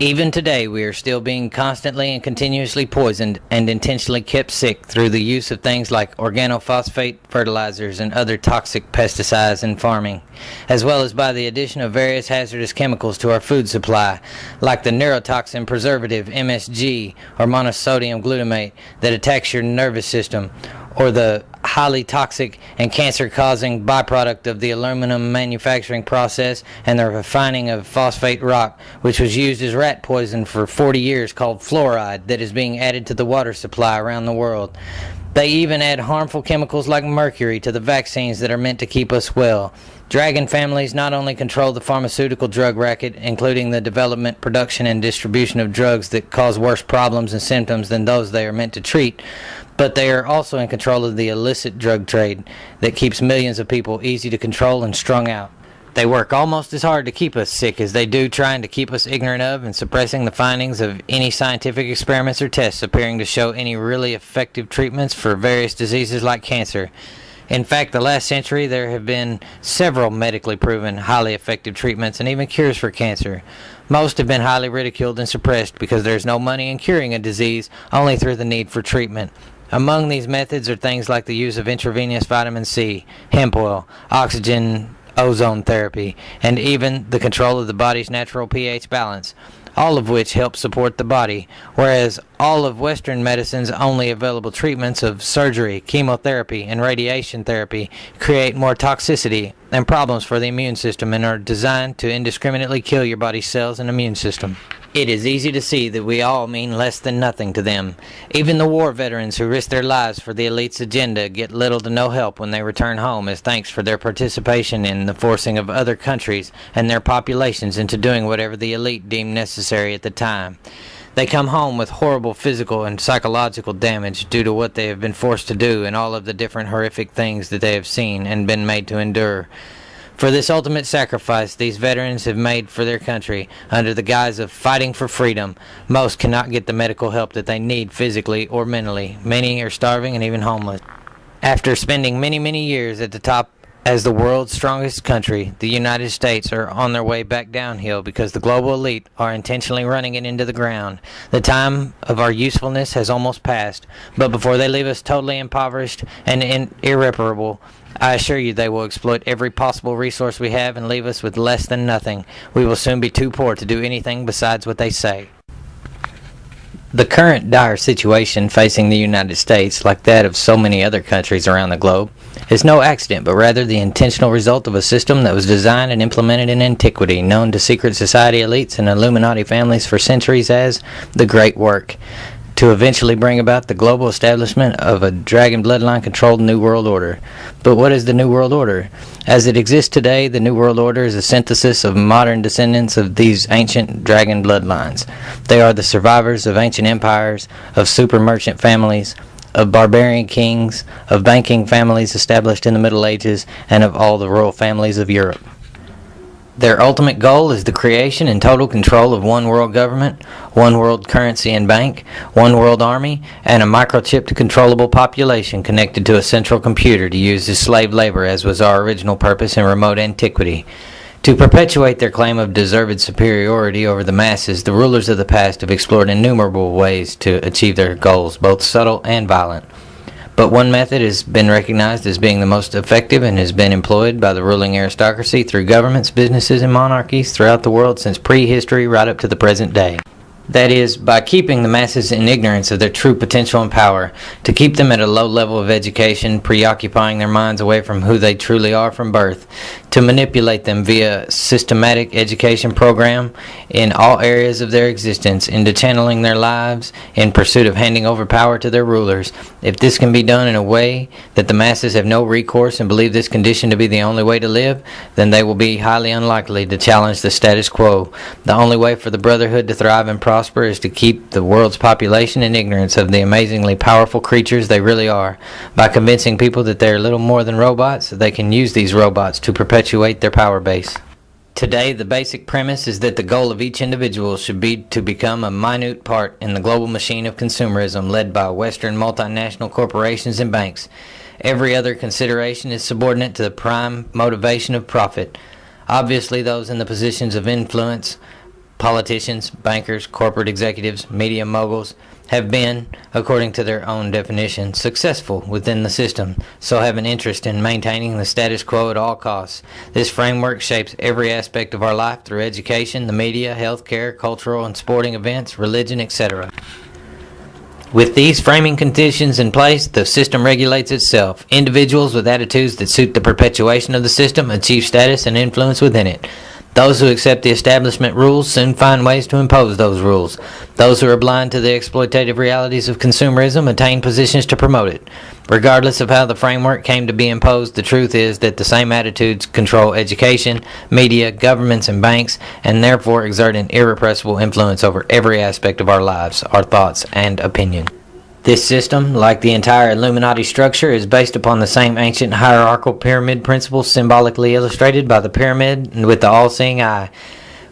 Even today, we are still being constantly and continuously poisoned and intentionally kept sick through the use of things like organophosphate fertilizers and other toxic pesticides in farming, as well as by the addition of various hazardous chemicals to our food supply, like the neurotoxin preservative MSG or monosodium glutamate that attacks your nervous system, or the highly toxic and cancer-causing byproduct of the aluminum manufacturing process and the refining of phosphate rock, which was used as rat poison for 40 years called fluoride that is being added to the water supply around the world. They even add harmful chemicals like mercury to the vaccines that are meant to keep us well. Dragon families not only control the pharmaceutical drug racket, including the development, production, and distribution of drugs that cause worse problems and symptoms than those they are meant to treat, but they are also in control of the illicit drug trade that keeps millions of people easy to control and strung out. They work almost as hard to keep us sick as they do trying to keep us ignorant of and suppressing the findings of any scientific experiments or tests appearing to show any really effective treatments for various diseases like cancer. In fact, the last century there have been several medically proven highly effective treatments and even cures for cancer. Most have been highly ridiculed and suppressed because there's no money in curing a disease, only through the need for treatment. Among these methods are things like the use of intravenous vitamin C, hemp oil, oxygen ozone therapy, and even the control of the body's natural pH balance, all of which help support the body, whereas all of Western medicine's only available treatments of surgery, chemotherapy, and radiation therapy create more toxicity and problems for the immune system and are designed to indiscriminately kill your body's cells and immune system. It is easy to see that we all mean less than nothing to them. Even the war veterans who risk their lives for the elite's agenda get little to no help when they return home as thanks for their participation in the forcing of other countries and their populations into doing whatever the elite deemed necessary at the time. They come home with horrible physical and psychological damage due to what they have been forced to do and all of the different horrific things that they have seen and been made to endure. For this ultimate sacrifice these veterans have made for their country under the guise of fighting for freedom, most cannot get the medical help that they need physically or mentally. Many are starving and even homeless. After spending many, many years at the top as the world's strongest country, the United States are on their way back downhill because the global elite are intentionally running it into the ground. The time of our usefulness has almost passed, but before they leave us totally impoverished and irreparable, I assure you they will exploit every possible resource we have and leave us with less than nothing. We will soon be too poor to do anything besides what they say. The current dire situation facing the United States, like that of so many other countries around the globe, is no accident, but rather the intentional result of a system that was designed and implemented in antiquity, known to secret society elites and Illuminati families for centuries as the Great Work to eventually bring about the global establishment of a dragon bloodline controlled New World Order. But what is the New World Order? As it exists today, the New World Order is a synthesis of modern descendants of these ancient dragon bloodlines. They are the survivors of ancient empires, of super merchant families, of barbarian kings, of banking families established in the Middle Ages, and of all the royal families of Europe. Their ultimate goal is the creation and total control of one world government, one world currency and bank, one world army, and a microchipped controllable population connected to a central computer to use as slave labor as was our original purpose in remote antiquity. To perpetuate their claim of deserved superiority over the masses, the rulers of the past have explored innumerable ways to achieve their goals, both subtle and violent. But one method has been recognized as being the most effective and has been employed by the ruling aristocracy through governments, businesses, and monarchies throughout the world since prehistory right up to the present day. That is, by keeping the masses in ignorance of their true potential and power, to keep them at a low level of education, preoccupying their minds away from who they truly are from birth, to manipulate them via systematic education program in all areas of their existence into channeling their lives in pursuit of handing over power to their rulers. If this can be done in a way that the masses have no recourse and believe this condition to be the only way to live, then they will be highly unlikely to challenge the status quo. The only way for the brotherhood to thrive and prosper is to keep the world's population in ignorance of the amazingly powerful creatures they really are. By convincing people that they are little more than robots, they can use these robots to perpetuate their power base. Today, the basic premise is that the goal of each individual should be to become a minute part in the global machine of consumerism led by Western multinational corporations and banks. Every other consideration is subordinate to the prime motivation of profit. Obviously, those in the positions of influence, politicians, bankers, corporate executives, media moguls, have been, according to their own definition, successful within the system, so have an interest in maintaining the status quo at all costs. This framework shapes every aspect of our life through education, the media, healthcare, cultural and sporting events, religion, etc. With these framing conditions in place, the system regulates itself. Individuals with attitudes that suit the perpetuation of the system achieve status and influence within it. Those who accept the establishment rules soon find ways to impose those rules. Those who are blind to the exploitative realities of consumerism attain positions to promote it. Regardless of how the framework came to be imposed, the truth is that the same attitudes control education, media, governments, and banks, and therefore exert an irrepressible influence over every aspect of our lives, our thoughts, and opinion. This system, like the entire Illuminati structure, is based upon the same ancient hierarchical pyramid principle symbolically illustrated by the pyramid and with the all-seeing eye,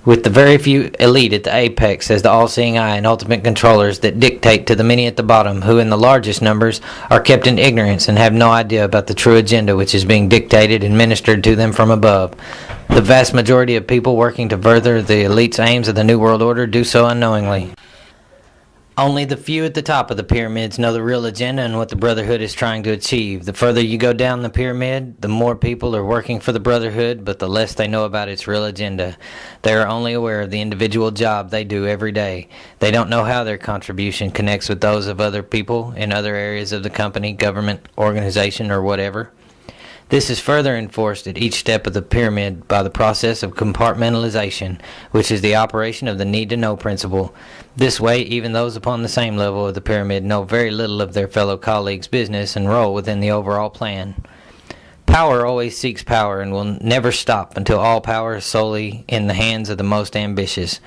with the very few elite at the apex as the all-seeing eye and ultimate controllers that dictate to the many at the bottom, who in the largest numbers are kept in ignorance and have no idea about the true agenda which is being dictated and ministered to them from above. The vast majority of people working to further the elite's aims of the New World Order do so unknowingly. Only the few at the top of the pyramids know the real agenda and what the Brotherhood is trying to achieve. The further you go down the pyramid, the more people are working for the Brotherhood, but the less they know about its real agenda. They are only aware of the individual job they do every day. They don't know how their contribution connects with those of other people in other areas of the company, government, organization, or whatever. This is further enforced at each step of the pyramid by the process of compartmentalization, which is the operation of the need to know principle. This way, even those upon the same level of the pyramid know very little of their fellow colleagues' business and role within the overall plan. Power always seeks power and will never stop until all power is solely in the hands of the most ambitious.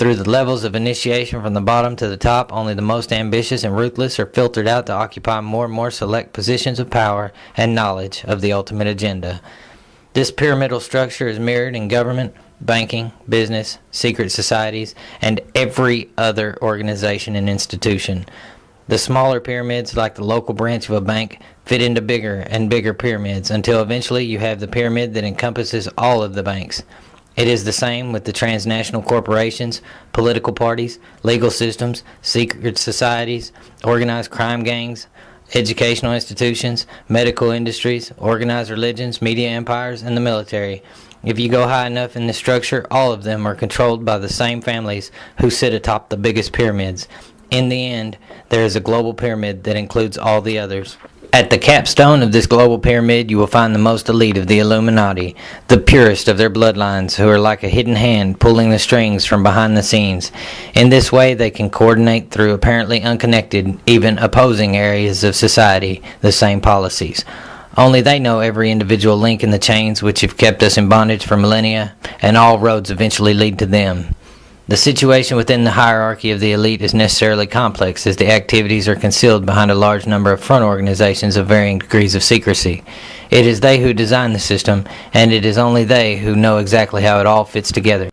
Through the levels of initiation from the bottom to the top, only the most ambitious and ruthless are filtered out to occupy more and more select positions of power and knowledge of the ultimate agenda. This pyramidal structure is mirrored in government, banking, business, secret societies, and every other organization and institution. The smaller pyramids, like the local branch of a bank, fit into bigger and bigger pyramids until eventually you have the pyramid that encompasses all of the banks. It is the same with the transnational corporations, political parties, legal systems, secret societies, organized crime gangs, educational institutions, medical industries, organized religions, media empires, and the military. If you go high enough in the structure, all of them are controlled by the same families who sit atop the biggest pyramids. In the end, there is a global pyramid that includes all the others. At the capstone of this global pyramid, you will find the most elite of the Illuminati, the purest of their bloodlines, who are like a hidden hand pulling the strings from behind the scenes. In this way, they can coordinate through apparently unconnected, even opposing areas of society, the same policies. Only they know every individual link in the chains which have kept us in bondage for millennia, and all roads eventually lead to them. The situation within the hierarchy of the elite is necessarily complex as the activities are concealed behind a large number of front organizations of varying degrees of secrecy. It is they who design the system, and it is only they who know exactly how it all fits together.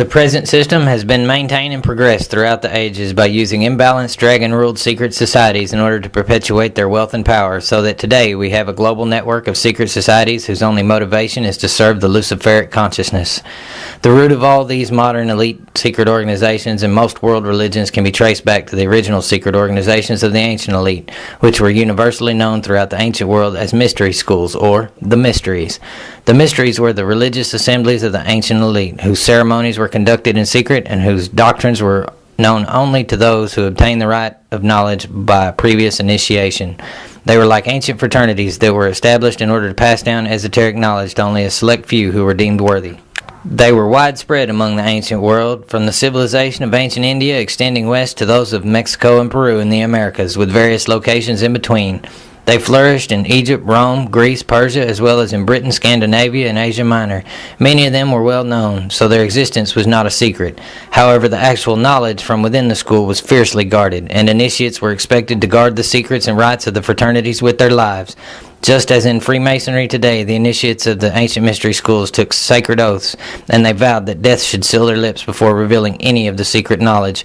The present system has been maintained and progressed throughout the ages by using imbalanced dragon-ruled secret societies in order to perpetuate their wealth and power, so that today we have a global network of secret societies whose only motivation is to serve the Luciferic consciousness. The root of all these modern elite secret organizations and most world religions can be traced back to the original secret organizations of the ancient elite, which were universally known throughout the ancient world as mystery schools, or the mysteries. The mysteries were the religious assemblies of the ancient elite, whose ceremonies were conducted in secret and whose doctrines were known only to those who obtained the right of knowledge by previous initiation. They were like ancient fraternities that were established in order to pass down esoteric knowledge to only a select few who were deemed worthy. They were widespread among the ancient world, from the civilization of ancient India extending west to those of Mexico and Peru in the Americas, with various locations in between. They flourished in Egypt, Rome, Greece, Persia, as well as in Britain, Scandinavia, and Asia Minor. Many of them were well known, so their existence was not a secret. However, the actual knowledge from within the school was fiercely guarded, and initiates were expected to guard the secrets and rites of the fraternities with their lives. Just as in Freemasonry today, the initiates of the ancient mystery schools took sacred oaths, and they vowed that death should seal their lips before revealing any of the secret knowledge.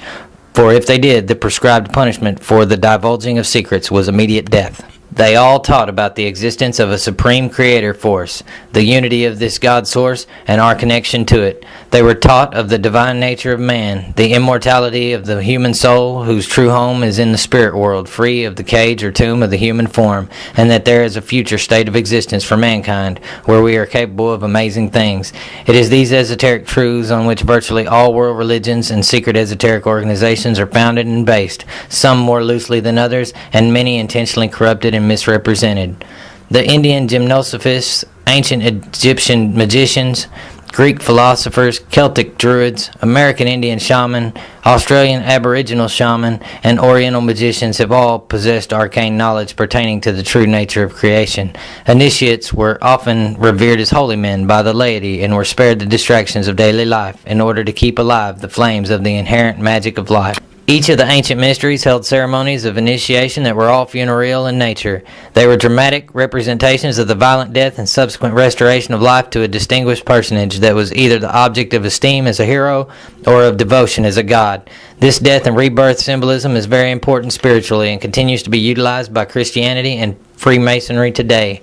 For if they did, the prescribed punishment for the divulging of secrets was immediate death. They all taught about the existence of a supreme creator force, the unity of this God source, and our connection to it. They were taught of the divine nature of man, the immortality of the human soul, whose true home is in the spirit world, free of the cage or tomb of the human form, and that there is a future state of existence for mankind, where we are capable of amazing things. It is these esoteric truths on which virtually all world religions and secret esoteric organizations are founded and based, some more loosely than others, and many intentionally corrupted and misrepresented. The Indian gymnosophists, ancient Egyptian magicians, Greek philosophers, Celtic druids, American Indian shaman, Australian aboriginal shaman, and Oriental magicians have all possessed arcane knowledge pertaining to the true nature of creation. Initiates were often revered as holy men by the laity and were spared the distractions of daily life in order to keep alive the flames of the inherent magic of life. Each of the ancient mysteries held ceremonies of initiation that were all funereal in nature. They were dramatic representations of the violent death and subsequent restoration of life to a distinguished personage that was either the object of esteem as a hero or of devotion as a god. This death and rebirth symbolism is very important spiritually and continues to be utilized by Christianity and Freemasonry today.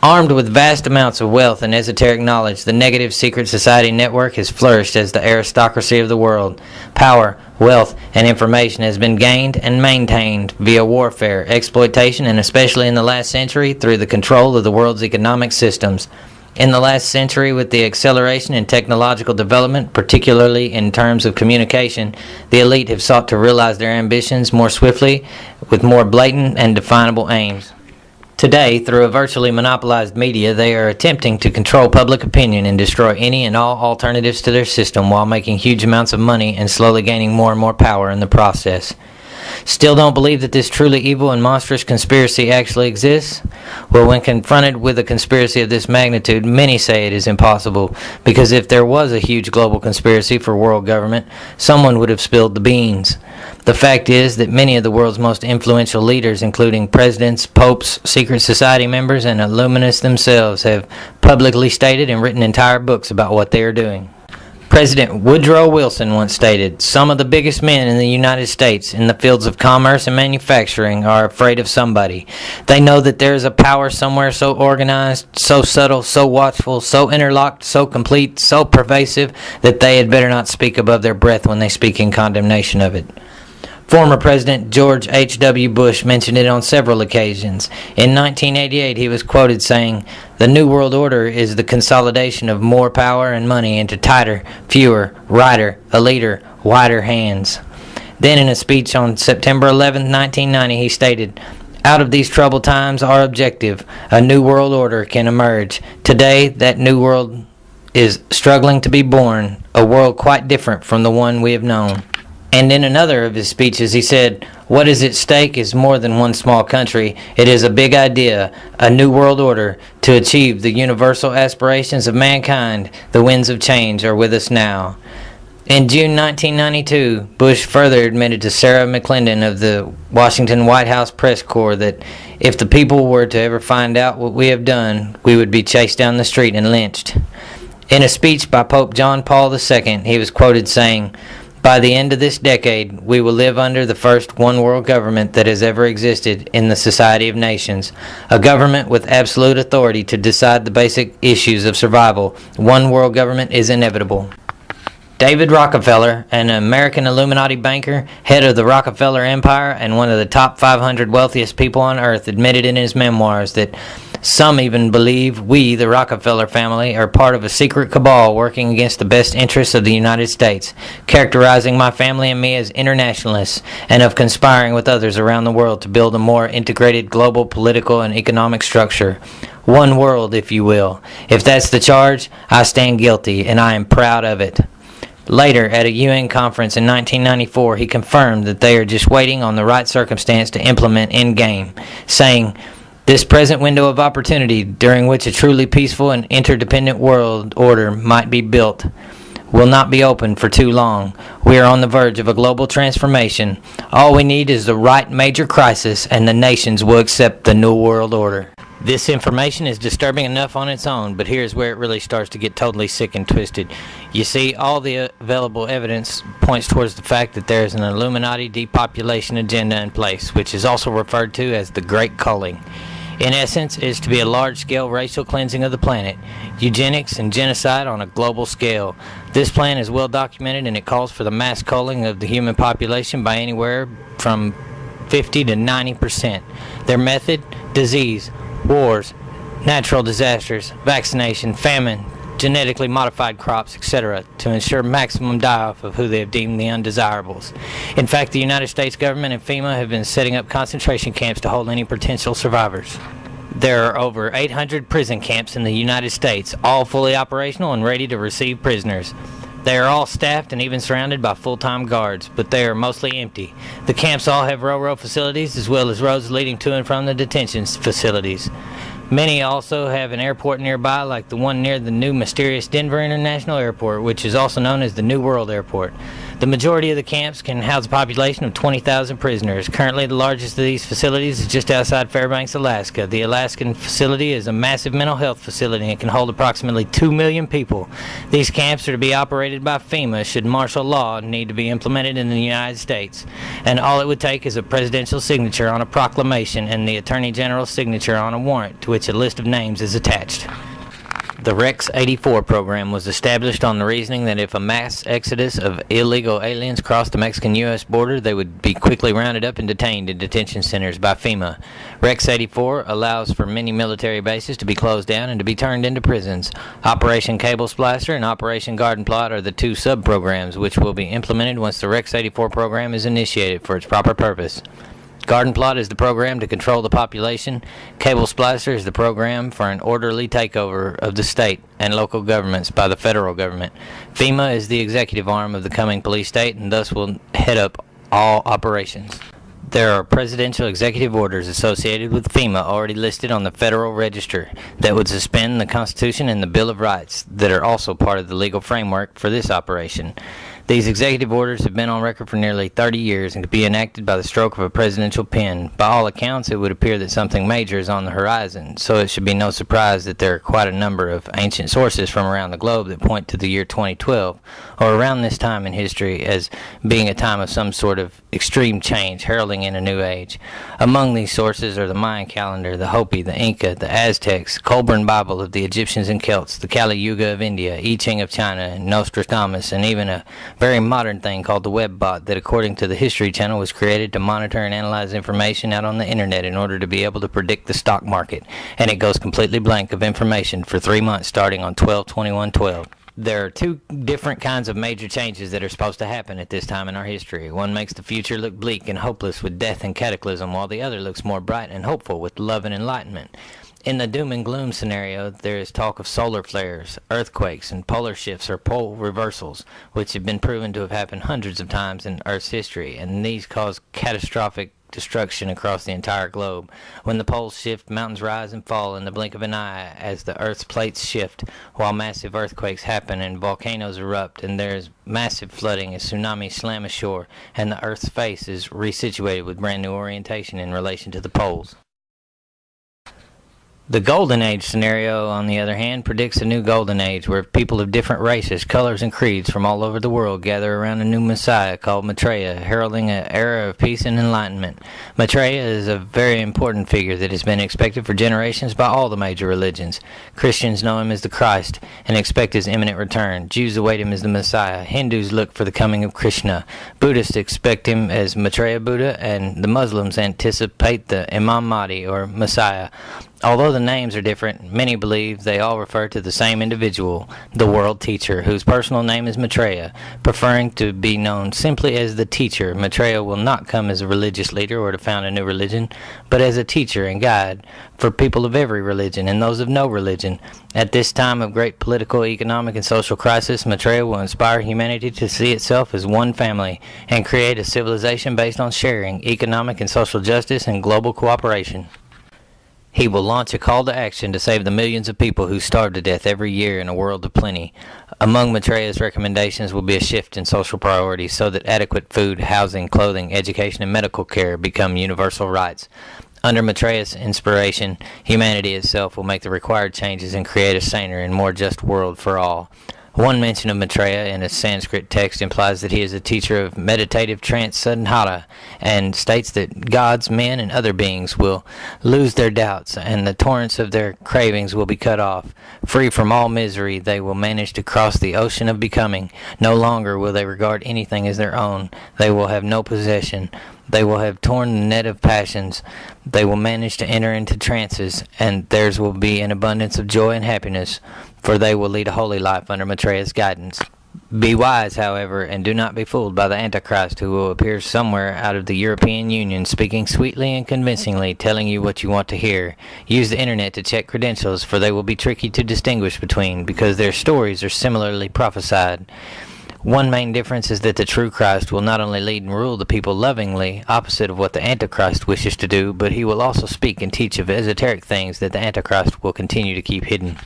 Armed with vast amounts of wealth and esoteric knowledge, the negative secret society network has flourished as the aristocracy of the world. Power, wealth, and information has been gained and maintained via warfare, exploitation, and especially in the last century through the control of the world's economic systems. In the last century, with the acceleration in technological development, particularly in terms of communication, the elite have sought to realize their ambitions more swiftly with more blatant and definable aims. Today, through a virtually monopolized media, they are attempting to control public opinion and destroy any and all alternatives to their system while making huge amounts of money and slowly gaining more and more power in the process. Still don't believe that this truly evil and monstrous conspiracy actually exists? Well, when confronted with a conspiracy of this magnitude, many say it is impossible, because if there was a huge global conspiracy for world government, someone would have spilled the beans. The fact is that many of the world's most influential leaders, including presidents, popes, secret society members, and Illuminists themselves, have publicly stated and written entire books about what they are doing. President Woodrow Wilson once stated, Some of the biggest men in the United States in the fields of commerce and manufacturing are afraid of somebody. They know that there is a power somewhere so organized, so subtle, so watchful, so interlocked, so complete, so pervasive, that they had better not speak above their breath when they speak in condemnation of it. Former President George H.W. Bush mentioned it on several occasions. In 1988, he was quoted saying, The New World Order is the consolidation of more power and money into tighter, fewer, righter, a leader, wider hands. Then, in a speech on September 11, 1990, he stated, out of these troubled times, our objective, a new world order, can emerge. Today, that new world is struggling to be born, a world quite different from the one we have known. And in another of his speeches, he said, What is at stake is more than one small country. It is a big idea, a new world order to achieve the universal aspirations of mankind. The winds of change are with us now. In June 1992, Bush further admitted to Sarah McClendon of the Washington White House Press Corps that if the people were to ever find out what we have done, we would be chased down the street and lynched. In a speech by Pope John Paul II, he was quoted saying, by the end of this decade, we will live under the first one world government that has ever existed in the Society of Nations, a government with absolute authority to decide the basic issues of survival. One world government is inevitable. David Rockefeller, an American Illuminati banker, head of the Rockefeller Empire, and one of the top 500 wealthiest people on earth, admitted in his memoirs that some even believe we, the Rockefeller family, are part of a secret cabal working against the best interests of the United States, characterizing my family and me as internationalists and of conspiring with others around the world to build a more integrated global political and economic structure. One world, if you will. If that's the charge, I stand guilty, and I am proud of it. Later, at a UN conference in 1994, he confirmed that they are just waiting on the right circumstance to implement in game, saying, This present window of opportunity, during which a truly peaceful and interdependent world order might be built, will not be open for too long. We are on the verge of a global transformation. All we need is the right major crisis, and the nations will accept the New World Order. This information is disturbing enough on its own, but here's where it really starts to get totally sick and twisted. You see, all the available evidence points towards the fact that there is an Illuminati depopulation agenda in place, which is also referred to as the Great Culling. In essence, is to be a large-scale racial cleansing of the planet, eugenics and genocide on a global scale. This plan is well documented and it calls for the mass culling of the human population by anywhere from 50 to 90 percent. Their method, disease, wars, natural disasters, vaccination, famine, genetically modified crops, etc., to ensure maximum die-off of who they have deemed the undesirables. In fact, the United States government and FEMA have been setting up concentration camps to hold any potential survivors. There are over 800 prison camps in the United States, all fully operational and ready to receive prisoners. They are all staffed and even surrounded by full-time guards, but they are mostly empty. The camps all have railroad facilities as well as roads leading to and from the detention facilities. Many also have an airport nearby like the one near the new mysterious Denver International Airport, which is also known as the New World Airport. The majority of the camps can house a population of 20,000 prisoners. Currently, the largest of these facilities is just outside Fairbanks, Alaska. The Alaskan facility is a massive mental health facility and can hold approximately 2 million people. These camps are to be operated by FEMA should martial law need to be implemented in the United States. And all it would take is a presidential signature on a proclamation and the Attorney General's signature on a warrant to which a list of names is attached. The Rex 84 program was established on the reasoning that if a mass exodus of illegal aliens crossed the Mexican-U.S. border, they would be quickly rounded up and detained in detention centers by FEMA. Rex 84 allows for many military bases to be closed down and to be turned into prisons. Operation Cable Splicer and Operation Garden Plot are the two sub-programs which will be implemented once the Rex 84 program is initiated for its proper purpose. Garden Plot is the program to control the population. Cable Splicer is the program for an orderly takeover of the state and local governments by the federal government. FEMA is the executive arm of the coming police state and thus will head up all operations. There are presidential executive orders associated with FEMA already listed on the Federal Register that would suspend the Constitution and the Bill of Rights that are also part of the legal framework for this operation. These executive orders have been on record for nearly 30 years and could be enacted by the stroke of a presidential pen. By all accounts, it would appear that something major is on the horizon, so it should be no surprise that there are quite a number of ancient sources from around the globe that point to the year 2012, or around this time in history, as being a time of some sort of extreme change, heralding in a new age. Among these sources are the Mayan calendar, the Hopi, the Inca, the Aztecs, Kolbrin Bible of the Egyptians and Celts, the Kali Yuga of India, I Ching of China, and Nostradamus, and even a very modern thing called the web bot that according to the History Channel was created to monitor and analyze information out on the internet in order to be able to predict the stock market and it goes completely blank of information for three months starting on 12 21 12 there are two different kinds of major changes that are supposed to happen at this time in our history. One makes the future look bleak and hopeless with death and cataclysm, while the other looks more bright and hopeful with love and enlightenment. In the doom and gloom scenario, there is talk of solar flares, earthquakes, and polar shifts or pole reversals, which have been proven to have happened hundreds of times in Earth's history, and these cause catastrophic destruction across the entire globe. When the poles shift, mountains rise and fall in the blink of an eye as the Earth's plates shift, while massive earthquakes happen and volcanoes erupt, and there is massive flooding as tsunamis slam ashore, and the Earth's face is resituated with brand new orientation in relation to the poles. The Golden Age scenario, on the other hand, predicts a new Golden Age where people of different races, colors, and creeds from all over the world gather around a new Messiah called Maitreya, heralding an era of peace and enlightenment. Maitreya is a very important figure that has been expected for generations by all the major religions. Christians know him as the Christ and expect his imminent return. Jews await him as the Messiah. Hindus look for the coming of Krishna. Buddhists expect him as Maitreya Buddha, and the Muslims anticipate the Imam Mahdi or Messiah. Although the names are different, many believe they all refer to the same individual, the world teacher, whose personal name is Maitreya. Preferring to be known simply as the teacher, Maitreya will not come as a religious leader or to found a new religion, but as a teacher and guide for people of every religion and those of no religion. At this time of great political, economic, and social crisis, Maitreya will inspire humanity to see itself as one family and create a civilization based on sharing, economic and social justice, and global cooperation. He will launch a call to action to save the millions of people who starve to death every year in a world of plenty. Among Maitreya's recommendations will be a shift in social priorities so that adequate food, housing, clothing, education, and medical care become universal rights. Under Maitreya's inspiration, humanity itself will make the required changes and create a saner and more just world for all. One mention of Maitreya in a Sanskrit text implies that he is a teacher of meditative transcendentality and states that gods, men, and other beings will lose their doubts and the torrents of their cravings will be cut off. Free from all misery, they will manage to cross the ocean of becoming. No longer will they regard anything as their own. They will have no possession. They will have torn the net of passions. They will manage to enter into trances, and theirs will be an abundance of joy and happiness, for they will lead a holy life under Maitreya's guidance. Be wise, however, and do not be fooled by the Antichrist who will appear somewhere out of the European Union, speaking sweetly and convincingly, telling you what you want to hear. Use the internet to check credentials, for they will be tricky to distinguish between, because their stories are similarly prophesied. One main difference is that the true Christ will not only lead and rule the people lovingly, opposite of what the Antichrist wishes to do, but he will also speak and teach of esoteric things that the Antichrist will continue to keep hidden.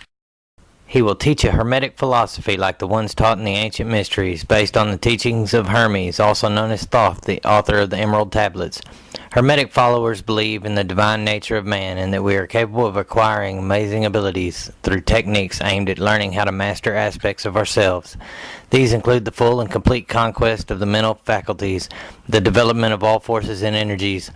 He will teach a Hermetic philosophy like the ones taught in the ancient mysteries, based on the teachings of Hermes, also known as Thoth, the author of the Emerald Tablets. Hermetic followers believe in the divine nature of man and that we are capable of acquiring amazing abilities through techniques aimed at learning how to master aspects of ourselves. These include the full and complete conquest of the mental faculties, the development of all forces and energies,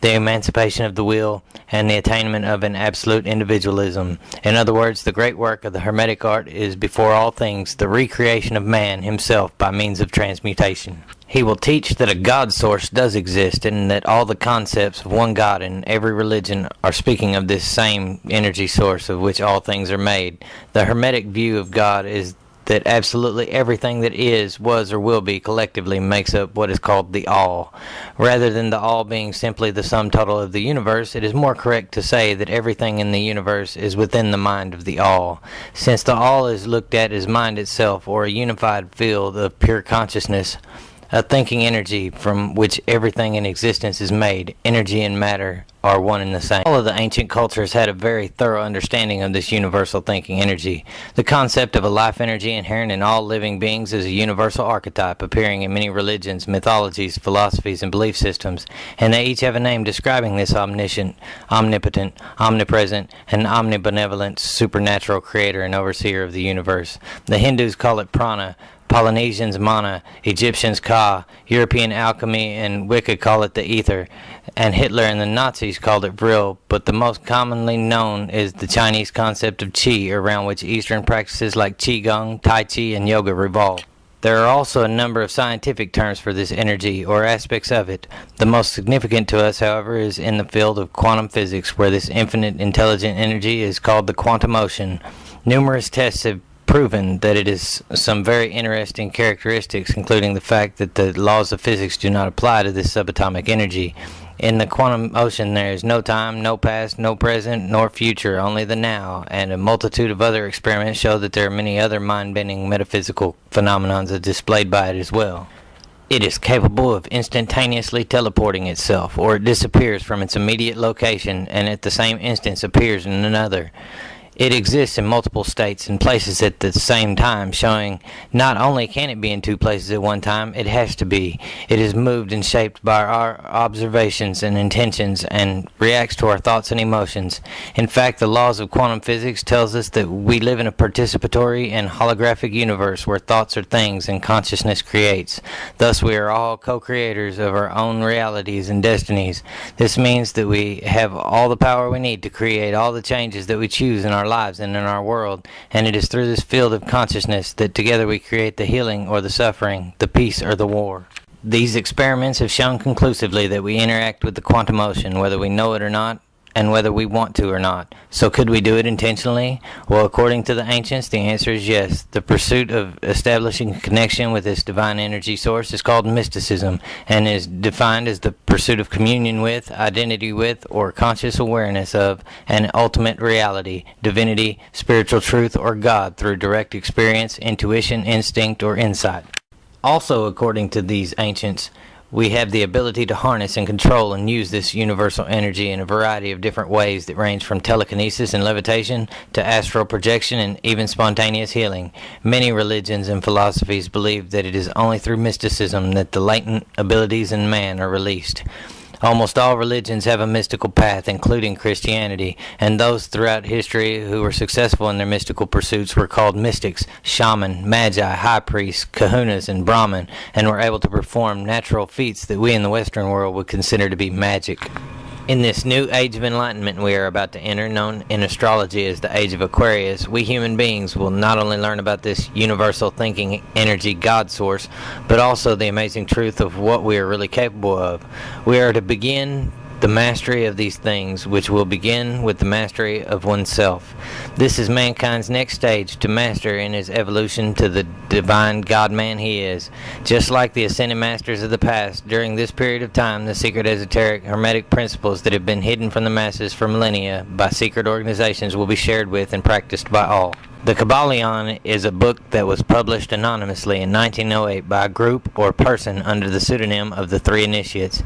the emancipation of the will, and the attainment of an absolute individualism. In other words, the great work of the Hermetic art is before all things the recreation of man himself by means of transmutation. He will teach that a God source does exist and that all the concepts of one God in every religion are speaking of this same energy source of which all things are made. The Hermetic view of God is that absolutely everything that is, was, or will be collectively makes up what is called the All. Rather than the All being simply the sum total of the universe, it is more correct to say that everything in the universe is within the mind of the All. Since the All is looked at as mind itself, or a unified field of pure consciousness, a thinking energy from which everything in existence is made. Energy and matter are one and the same. All of the ancient cultures had a very thorough understanding of this universal thinking energy. The concept of a life energy inherent in all living beings is a universal archetype appearing in many religions, mythologies, philosophies, and belief systems, and they each have a name describing this omniscient, omnipotent, omnipresent, and omnibenevolent supernatural creator and overseer of the universe. The Hindus call it prana, Polynesians mana, Egyptians ka, European alchemy and Wicca call it the ether, and Hitler and the Nazis called it vril, but the most commonly known is the Chinese concept of qi, around which Eastern practices like qigong, tai chi, and yoga revolve. There are also a number of scientific terms for this energy, or aspects of it. The most significant to us, however, is in the field of quantum physics, where this infinite intelligent energy is called the quantum ocean. Numerous tests have proven that it is some very interesting characteristics, including the fact that the laws of physics do not apply to this subatomic energy. In the quantum ocean, there is no time, no past, no present, nor future, only the now, and a multitude of other experiments show that there are many other mind bending metaphysical phenomena displayed by it as well. It is capable of instantaneously teleporting itself, or it disappears from its immediate location and at the same instant appears in another. It exists in multiple states and places at the same time, showing not only can it be in two places at one time, it has to be. It is moved and shaped by our observations and intentions and reacts to our thoughts and emotions. In fact, the laws of quantum physics tells us that we live in a participatory and holographic universe where thoughts are things and consciousness creates. Thus, we are all co-creators of our own realities and destinies. This means that we have all the power we need to create all the changes that we choose in our lives and in our world, and it is through this field of consciousness that together we create the healing or the suffering, the peace or the war. These experiments have shown conclusively that we interact with the quantum ocean, whether we know it or not, and whether we want to or not. So could we do it intentionally? Well, according to the ancients, the answer is yes. The pursuit of establishing a connection with this divine energy source is called mysticism and is defined as the pursuit of communion with, identity with, or conscious awareness of an ultimate reality, divinity, spiritual truth, or God through direct experience, intuition, instinct, or insight. Also, according to these ancients, we have the ability to harness and control and use this universal energy in a variety of different ways that range from telekinesis and levitation to astral projection and even spontaneous healing. Many religions and philosophies believe that it is only through mysticism that the latent abilities in man are released. Almost all religions have a mystical path, including Christianity, and those throughout history who were successful in their mystical pursuits were called mystics, shaman, magi, high priests, kahunas, and brahmin, and were able to perform natural feats that we in the Western world would consider to be magic. In this new age of enlightenment we are about to enter, known in astrology as the age of Aquarius, we human beings will not only learn about this universal thinking energy God source, but also the amazing truth of what we are really capable of. We are to begin the mastery of these things, which will begin with the mastery of oneself. This is mankind's next stage to master in his evolution to the divine God man he is. Just like the ascended masters of the past, during this period of time, the secret esoteric hermetic principles that have been hidden from the masses for millennia by secret organizations will be shared with and practiced by all. The Kybalion is a book that was published anonymously in 1908 by a group or person under the pseudonym of the Three Initiates.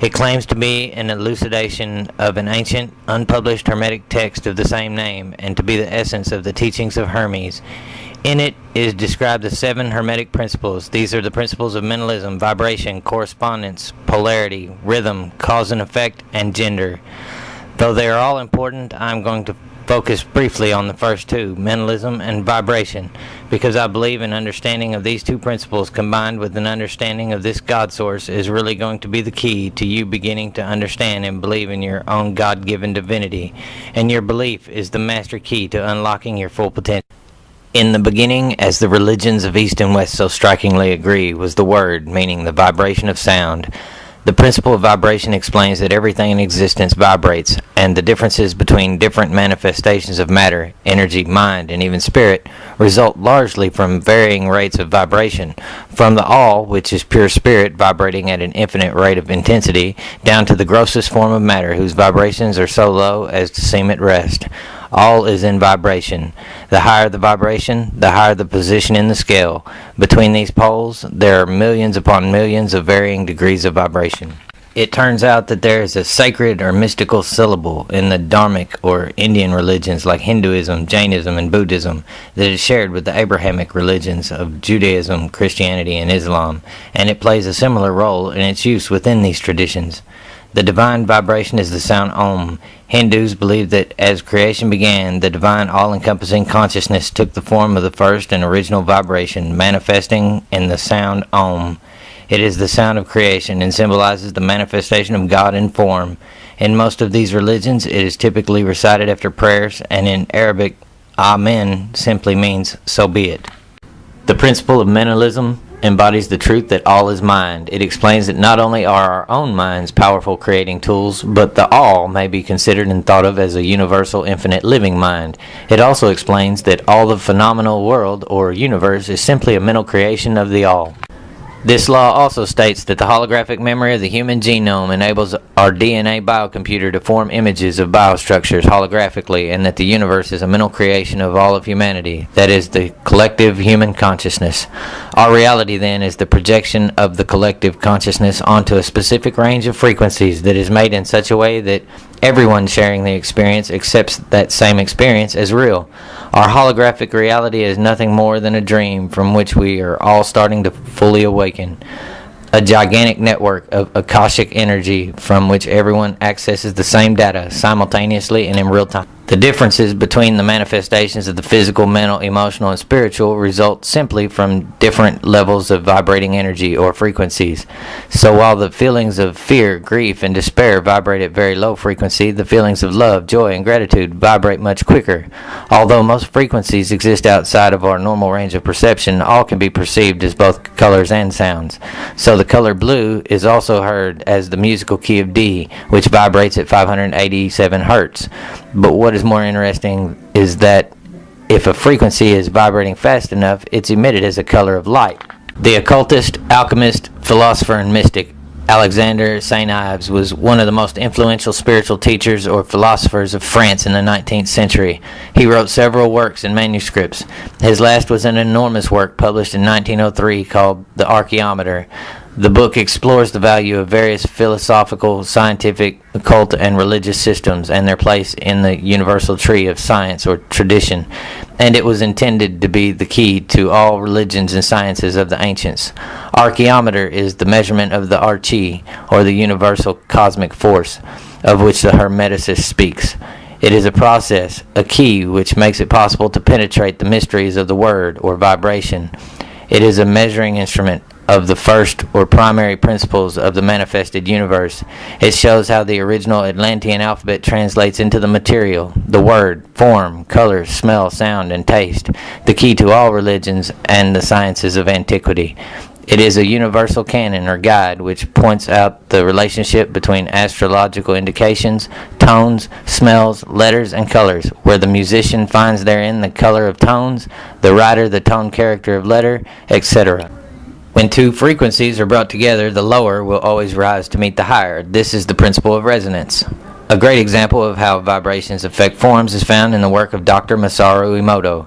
It claims to be an elucidation of an ancient, unpublished Hermetic text of the same name and to be the essence of the teachings of Hermes. In it is described the seven Hermetic principles. These are the principles of mentalism, vibration, correspondence, polarity, rhythm, cause and effect, and gender. Though they are all important, I'm going to focus briefly on the first two, mentalism and vibration, because I believe an understanding of these two principles combined with an understanding of this God source is really going to be the key to you beginning to understand and believe in your own God given divinity. And your belief is the master key to unlocking your full potential. In the beginning, as the religions of East and West so strikingly agree, was the Word, meaning the vibration of sound. The principle of vibration explains that everything in existence vibrates, and the differences between different manifestations of matter, energy, mind, and even spirit result largely from varying rates of vibration, from the all, which is pure spirit vibrating at an infinite rate of intensity, down to the grossest form of matter, whose vibrations are so low as to seem at rest. All is in vibration. The higher the vibration, the higher the position in the scale. Between these poles, there are millions upon millions of varying degrees of vibration. It turns out that there is a sacred or mystical syllable in the Dharmic or Indian religions like Hinduism, Jainism, and Buddhism that is shared with the Abrahamic religions of Judaism, Christianity, and Islam, and it plays a similar role in its use within these traditions. The divine vibration is the sound Om. Hindus believe that as creation began, the divine all encompassing consciousness took the form of the first and original vibration, manifesting in the sound Om. It is the sound of creation and symbolizes the manifestation of God in form. In most of these religions, it is typically recited after prayers, and in Arabic, Amen simply means so be it. The principle of mentalism embodies the truth that all is mind. It explains that not only are our own minds powerful creating tools, but the all may be considered and thought of as a universal, infinite living mind. It also explains that all the phenomenal world or universe is simply a mental creation of the all. This law also states that the holographic memory of the human genome enables our DNA biocomputer to form images of biostructures holographically, and that the universe is a mental creation of all of humanity, that is, the collective human consciousness. Our reality, then, is the projection of the collective consciousness onto a specific range of frequencies that is made in such a way that Everyone sharing the experience accepts that same experience as real. Our holographic reality is nothing more than a dream from which we are all starting to fully awaken. A gigantic network of Akashic energy from which everyone accesses the same data simultaneously and in real time. The differences between the manifestations of the physical, mental, emotional, and spiritual result simply from different levels of vibrating energy or frequencies. So while the feelings of fear, grief, and despair vibrate at very low frequency, the feelings of love, joy, and gratitude vibrate much quicker. Although most frequencies exist outside of our normal range of perception, all can be perceived as both colors and sounds. So the color blue is also heard as the musical key of D, which vibrates at 587 hertz. But what is more interesting is that if a frequency is vibrating fast enough, it's emitted as a color of light. The occultist, alchemist, philosopher, and mystic Alexander Saint-Yves was one of the most influential spiritual teachers or philosophers of France in the 19th century. He wrote several works and manuscripts. His last was an enormous work published in 1903 called The Archaeometer. The book explores the value of various philosophical, scientific, occult, and religious systems and their place in the universal tree of science or tradition, and it was intended to be the key to all religions and sciences of the ancients. Archaeometer is the measurement of the archi, or the universal cosmic force, of which the Hermeticist speaks. It is a process, a key, which makes it possible to penetrate the mysteries of the word or vibration. It is a measuring instrument of the first or primary principles of the manifested universe. It shows how the original Atlantean alphabet translates into the material, the word, form, color, smell, sound, and taste, the key to all religions and the sciences of antiquity. It is a universal canon or guide which points out the relationship between astrological indications, tones, smells, letters, and colors, where the musician finds therein the color of tones, the writer the tone character of letter, etc. When two frequencies are brought together, the lower will always rise to meet the higher. This is the principle of resonance. A great example of how vibrations affect forms is found in the work of Dr. Masaru Emoto.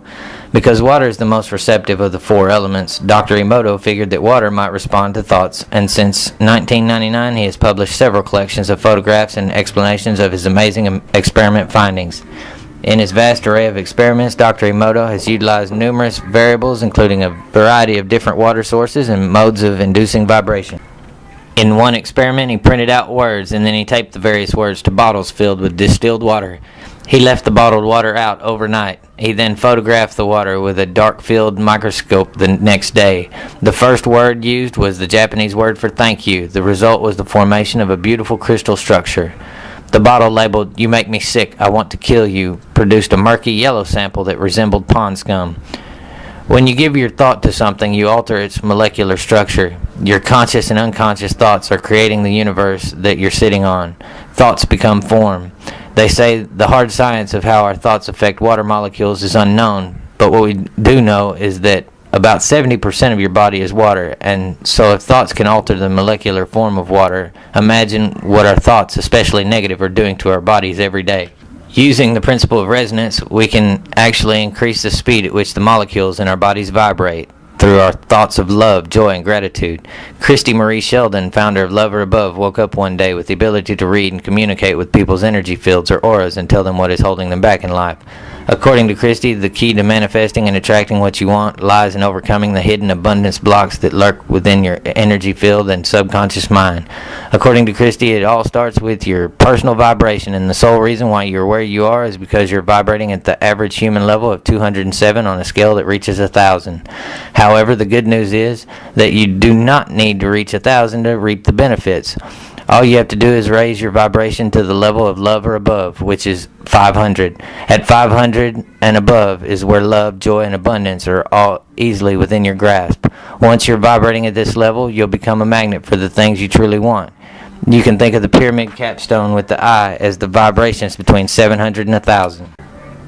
Because water is the most receptive of the four elements, Dr. Emoto figured that water might respond to thoughts, and since 1999 he has published several collections of photographs and explanations of his amazing experiment findings. In his vast array of experiments, Dr. Emoto has utilized numerous variables, including a variety of different water sources and modes of inducing vibration. In one experiment, he printed out words and then he taped the various words to bottles filled with distilled water. He left the bottled water out overnight. He then photographed the water with a dark field microscope the next day. The first word used was the Japanese word for thank you. The result was the formation of a beautiful crystal structure. The bottle labeled, You Make Me Sick, I Want to Kill You, produced a murky yellow sample that resembled pond scum. When you give your thought to something, you alter its molecular structure. Your conscious and unconscious thoughts are creating the universe that you're sitting on. Thoughts become form. They say the hard science of how our thoughts affect water molecules is unknown, but what we do know is that about 70% of your body is water, and so if thoughts can alter the molecular form of water, imagine what our thoughts, especially negative, are doing to our bodies every day. Using the principle of resonance, we can actually increase the speed at which the molecules in our bodies vibrate through our thoughts of love, joy, and gratitude. Christie Marie Sheldon, founder of Love or Above, woke up one day with the ability to read and communicate with people's energy fields or auras and tell them what is holding them back in life. According to Christie, the key to manifesting and attracting what you want lies in overcoming the hidden abundance blocks that lurk within your energy field and subconscious mind. According to Christie, it all starts with your personal vibration, and the sole reason why you're where you are is because you're vibrating at the average human level of 207 on a scale that reaches a thousand. However, the good news is that you do not need to reach a thousand to reap the benefits. All you have to do is raise your vibration to the level of love or above, which is 500. At 500 and above is where love, joy, and abundance are all easily within your grasp. Once you're vibrating at this level, you'll become a magnet for the things you truly want. You can think of the pyramid capstone with the eye as the vibrations between 700 and 1000.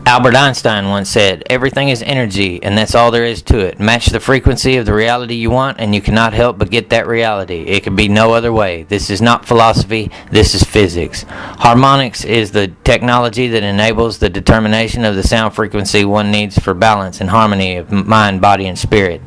Albert Einstein once said, Everything is energy, and that's all there is to it. Match the frequency of the reality you want, and you cannot help but get that reality. It can be no other way. This is not philosophy, this is physics. Harmonics is the technology that enables the determination of the sound frequency one needs for balance and harmony of mind, body, and spirit.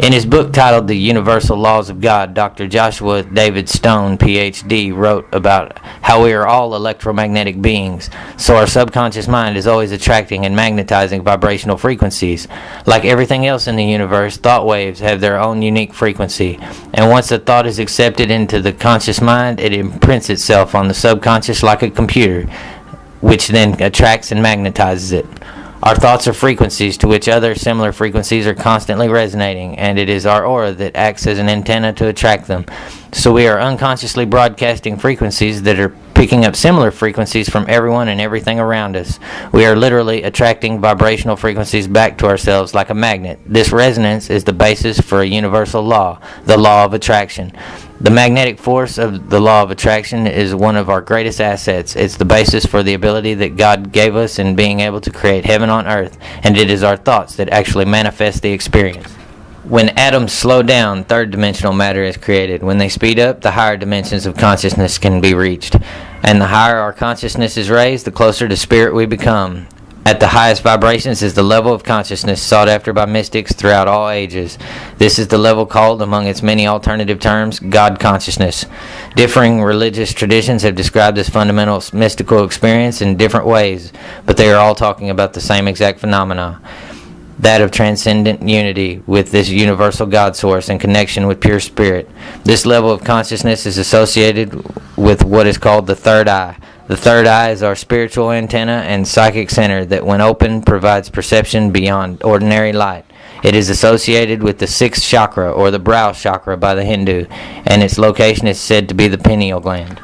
In his book titled The Universal Laws of God, Dr. Joshua David Stone, PhD, wrote about how we are all electromagnetic beings, so our subconscious mind is always attracting and magnetizing vibrational frequencies. Like everything else in the universe, thought waves have their own unique frequency, and once a thought is accepted into the conscious mind, it imprints itself on the subconscious like a computer, which then attracts and magnetizes it. Our thoughts are frequencies to which other similar frequencies are constantly resonating, and it is our aura that acts as an antenna to attract them. So we are unconsciously broadcasting frequencies that are picking up similar frequencies from everyone and everything around us. We are literally attracting vibrational frequencies back to ourselves like a magnet. This resonance is the basis for a universal law, the law of attraction. The magnetic force of the law of attraction is one of our greatest assets. It's the basis for the ability that God gave us in being able to create heaven on earth, and it is our thoughts that actually manifest the experience. When atoms slow down, third dimensional matter is created. When they speed up, the higher dimensions of consciousness can be reached. And the higher our consciousness is raised, the closer to spirit we become. At the highest vibrations is the level of consciousness sought after by mystics throughout all ages. This is the level called, among its many alternative terms, God consciousness. Differing religious traditions have described this fundamental mystical experience in different ways, but they are all talking about the same exact phenomena that of transcendent unity with this universal God source and connection with pure spirit. This level of consciousness is associated with what is called the third eye. The third eye is our spiritual antenna and psychic center that, when open, provides perception beyond ordinary light. It is associated with the sixth chakra or the brow chakra by the Hindu, and its location is said to be the pineal gland.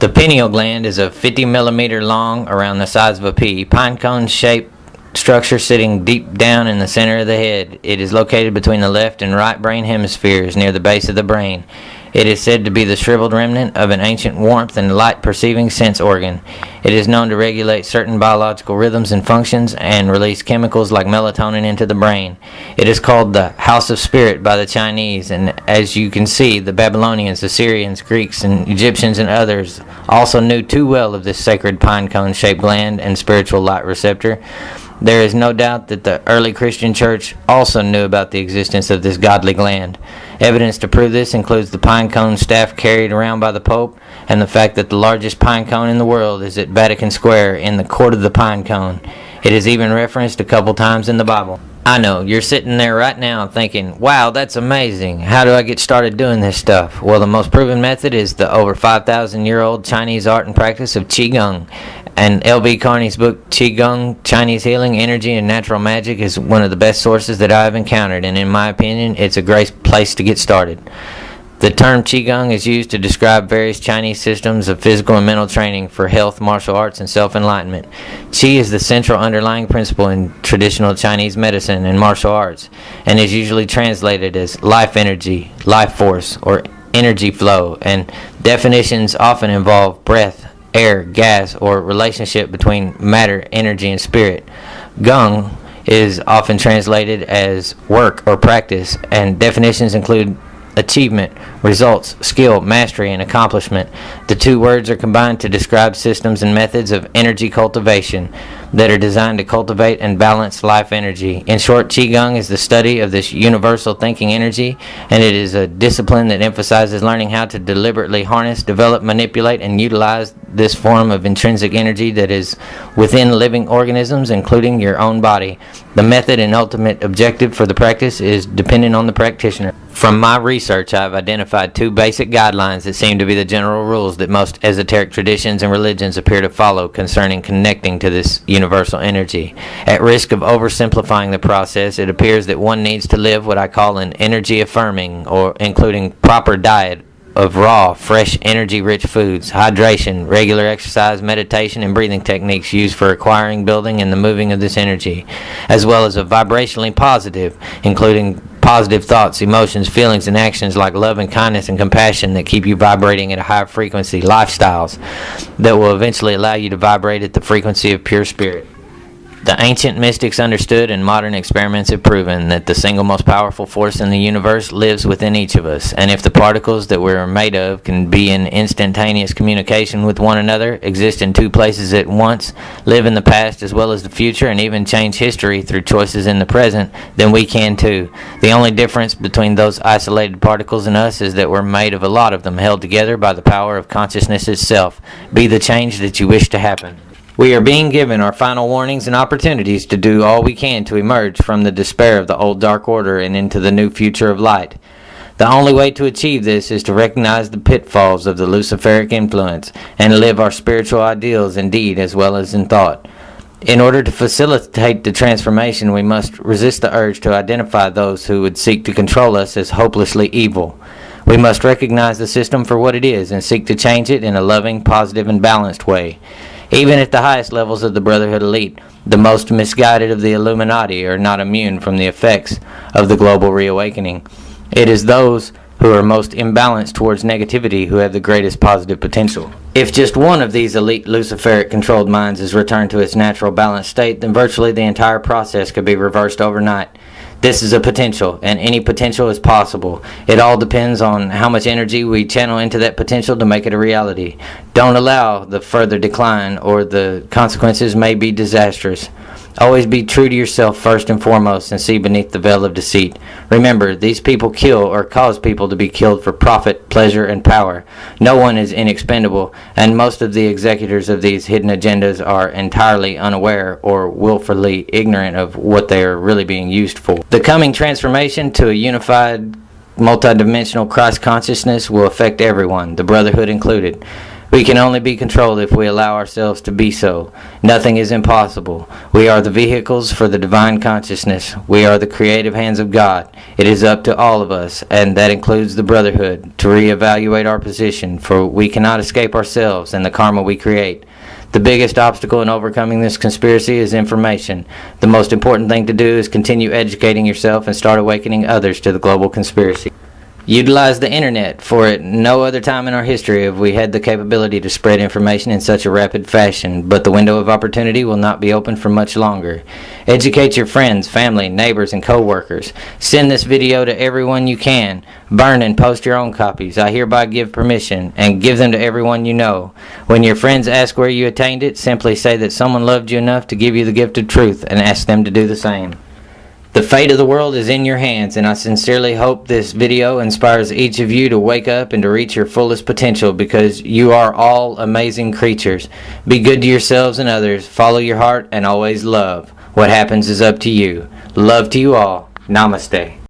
The pineal gland is a 50 millimeter long, around the size of a pea, pine cone shaped structure sitting deep down in the center of the head. It is located between the left and right brain hemispheres near the base of the brain. It is said to be the shriveled remnant of an ancient warmth and light perceiving sense organ. It is known to regulate certain biological rhythms and functions and release chemicals like melatonin into the brain. It is called the House of Spirit by the Chinese, and as you can see, the Babylonians, Assyrians, Greeks, and Egyptians and others also knew too well of this sacred pine cone shaped gland and spiritual light receptor. There is no doubt that the early Christian church also knew about the existence of this godly gland. Evidence to prove this includes the pine cone staff carried around by the Pope and the fact that the largest pine cone in the world is at Vatican Square in the Court of the Pine Cone. It is even referenced a couple times in the Bible. I know, you're sitting there right now thinking, wow, that's amazing. How do I get started doing this stuff? Well, the most proven method is the over 5,000 year old Chinese art and practice of Qigong. And L.V. Carnie's book, Qigong, Chinese Healing, Energy, and Natural Magic, is one of the best sources that I've encountered, and in my opinion, it's a great place to get started. The term Qigong is used to describe various Chinese systems of physical and mental training for health, martial arts, and self enlightenment. Qi is the central underlying principle in traditional Chinese medicine and martial arts, and is usually translated as life energy, life force, or energy flow, and definitions often involve breath, air, gas, or relationship between matter, energy, and spirit. Gong is often translated as work or practice, and definitions include achievement, results, skill, mastery, and accomplishment. The two words are combined to describe systems and methods of energy cultivation that are designed to cultivate and balance life energy. In short, Qigong is the study of this universal thinking energy, and it is a discipline that emphasizes learning how to deliberately harness, develop, manipulate, and utilize this form of intrinsic energy that is within living organisms, including your own body. The method and ultimate objective for the practice is dependent on the practitioner. From my research, I've identified two basic guidelines that seem to be the general rules that most esoteric traditions and religions appear to follow concerning connecting to this universal energy. At risk of oversimplifying the process, it appears that one needs to live what I call an energy affirming or including proper diet of raw, fresh, energy rich foods, hydration, regular exercise, meditation, and breathing techniques used for acquiring, building, and the moving of this energy, as well as a vibrationally positive, including positive thoughts, emotions, feelings, and actions like love and kindness and compassion that keep you vibrating at a high frequency, lifestyles that will eventually allow you to vibrate at the frequency of pure spirit. The ancient mystics understood, and modern experiments have proven, that the single most powerful force in the universe lives within each of us. And if the particles that we're made of can be in instantaneous communication with one another, exist in two places at once, live in the past as well as the future, and even change history through choices in the present, then we can too. The only difference between those isolated particles and us is that we're made of a lot of them held together by the power of consciousness itself. Be the change that you wish to happen. We are being given our final warnings and opportunities to do all we can to emerge from the despair of the old dark order and into the new future of light. The only way to achieve this is to recognize the pitfalls of the Luciferic influence and live our spiritual ideals in deed as well as in thought. In order to facilitate the transformation, we must resist the urge to identify those who would seek to control us as hopelessly evil. We must recognize the system for what it is and seek to change it in a loving, positive, and balanced way. Even at the highest levels of the Brotherhood elite, the most misguided of the Illuminati are not immune from the effects of the global reawakening. It is those who are most imbalanced towards negativity who have the greatest positive potential. If just one of these elite Luciferic controlled minds is returned to its natural balanced state, then virtually the entire process could be reversed overnight. This is a potential, and any potential is possible. It all depends on how much energy we channel into that potential to make it a reality. Don't allow the further decline, or the consequences may be disastrous. Always be true to yourself first and foremost and see beneath the veil of deceit. Remember, these people kill or cause people to be killed for profit, pleasure, and power. No one is inexpendable, and most of the executors of these hidden agendas are entirely unaware or willfully ignorant of what they are really being used for. The coming transformation to a unified multidimensional Christ consciousness will affect everyone, the Brotherhood included. We can only be controlled if we allow ourselves to be so. Nothing is impossible. We are the vehicles for the divine consciousness. We are the creative hands of God. It is up to all of us, and that includes the Brotherhood, to reevaluate our position, for we cannot escape ourselves and the karma we create. The biggest obstacle in overcoming this conspiracy is information. The most important thing to do is continue educating yourself and start awakening others to the global conspiracy. Utilize the internet, for at no other time in our history have we had the capability to spread information in such a rapid fashion, but the window of opportunity will not be open for much longer. Educate your friends, family, neighbors, and co-workers. Send this video to everyone you can. Burn and post your own copies. I hereby give permission, and give them to everyone you know. When your friends ask where you attained it, simply say that someone loved you enough to give you the gift of truth, and ask them to do the same. The fate of the world is in your hands, and I sincerely hope this video inspires each of you to wake up and to reach your fullest potential because you are all amazing creatures. Be good to yourselves and others, follow your heart, and always love. What happens is up to you. Love to you all. Namaste.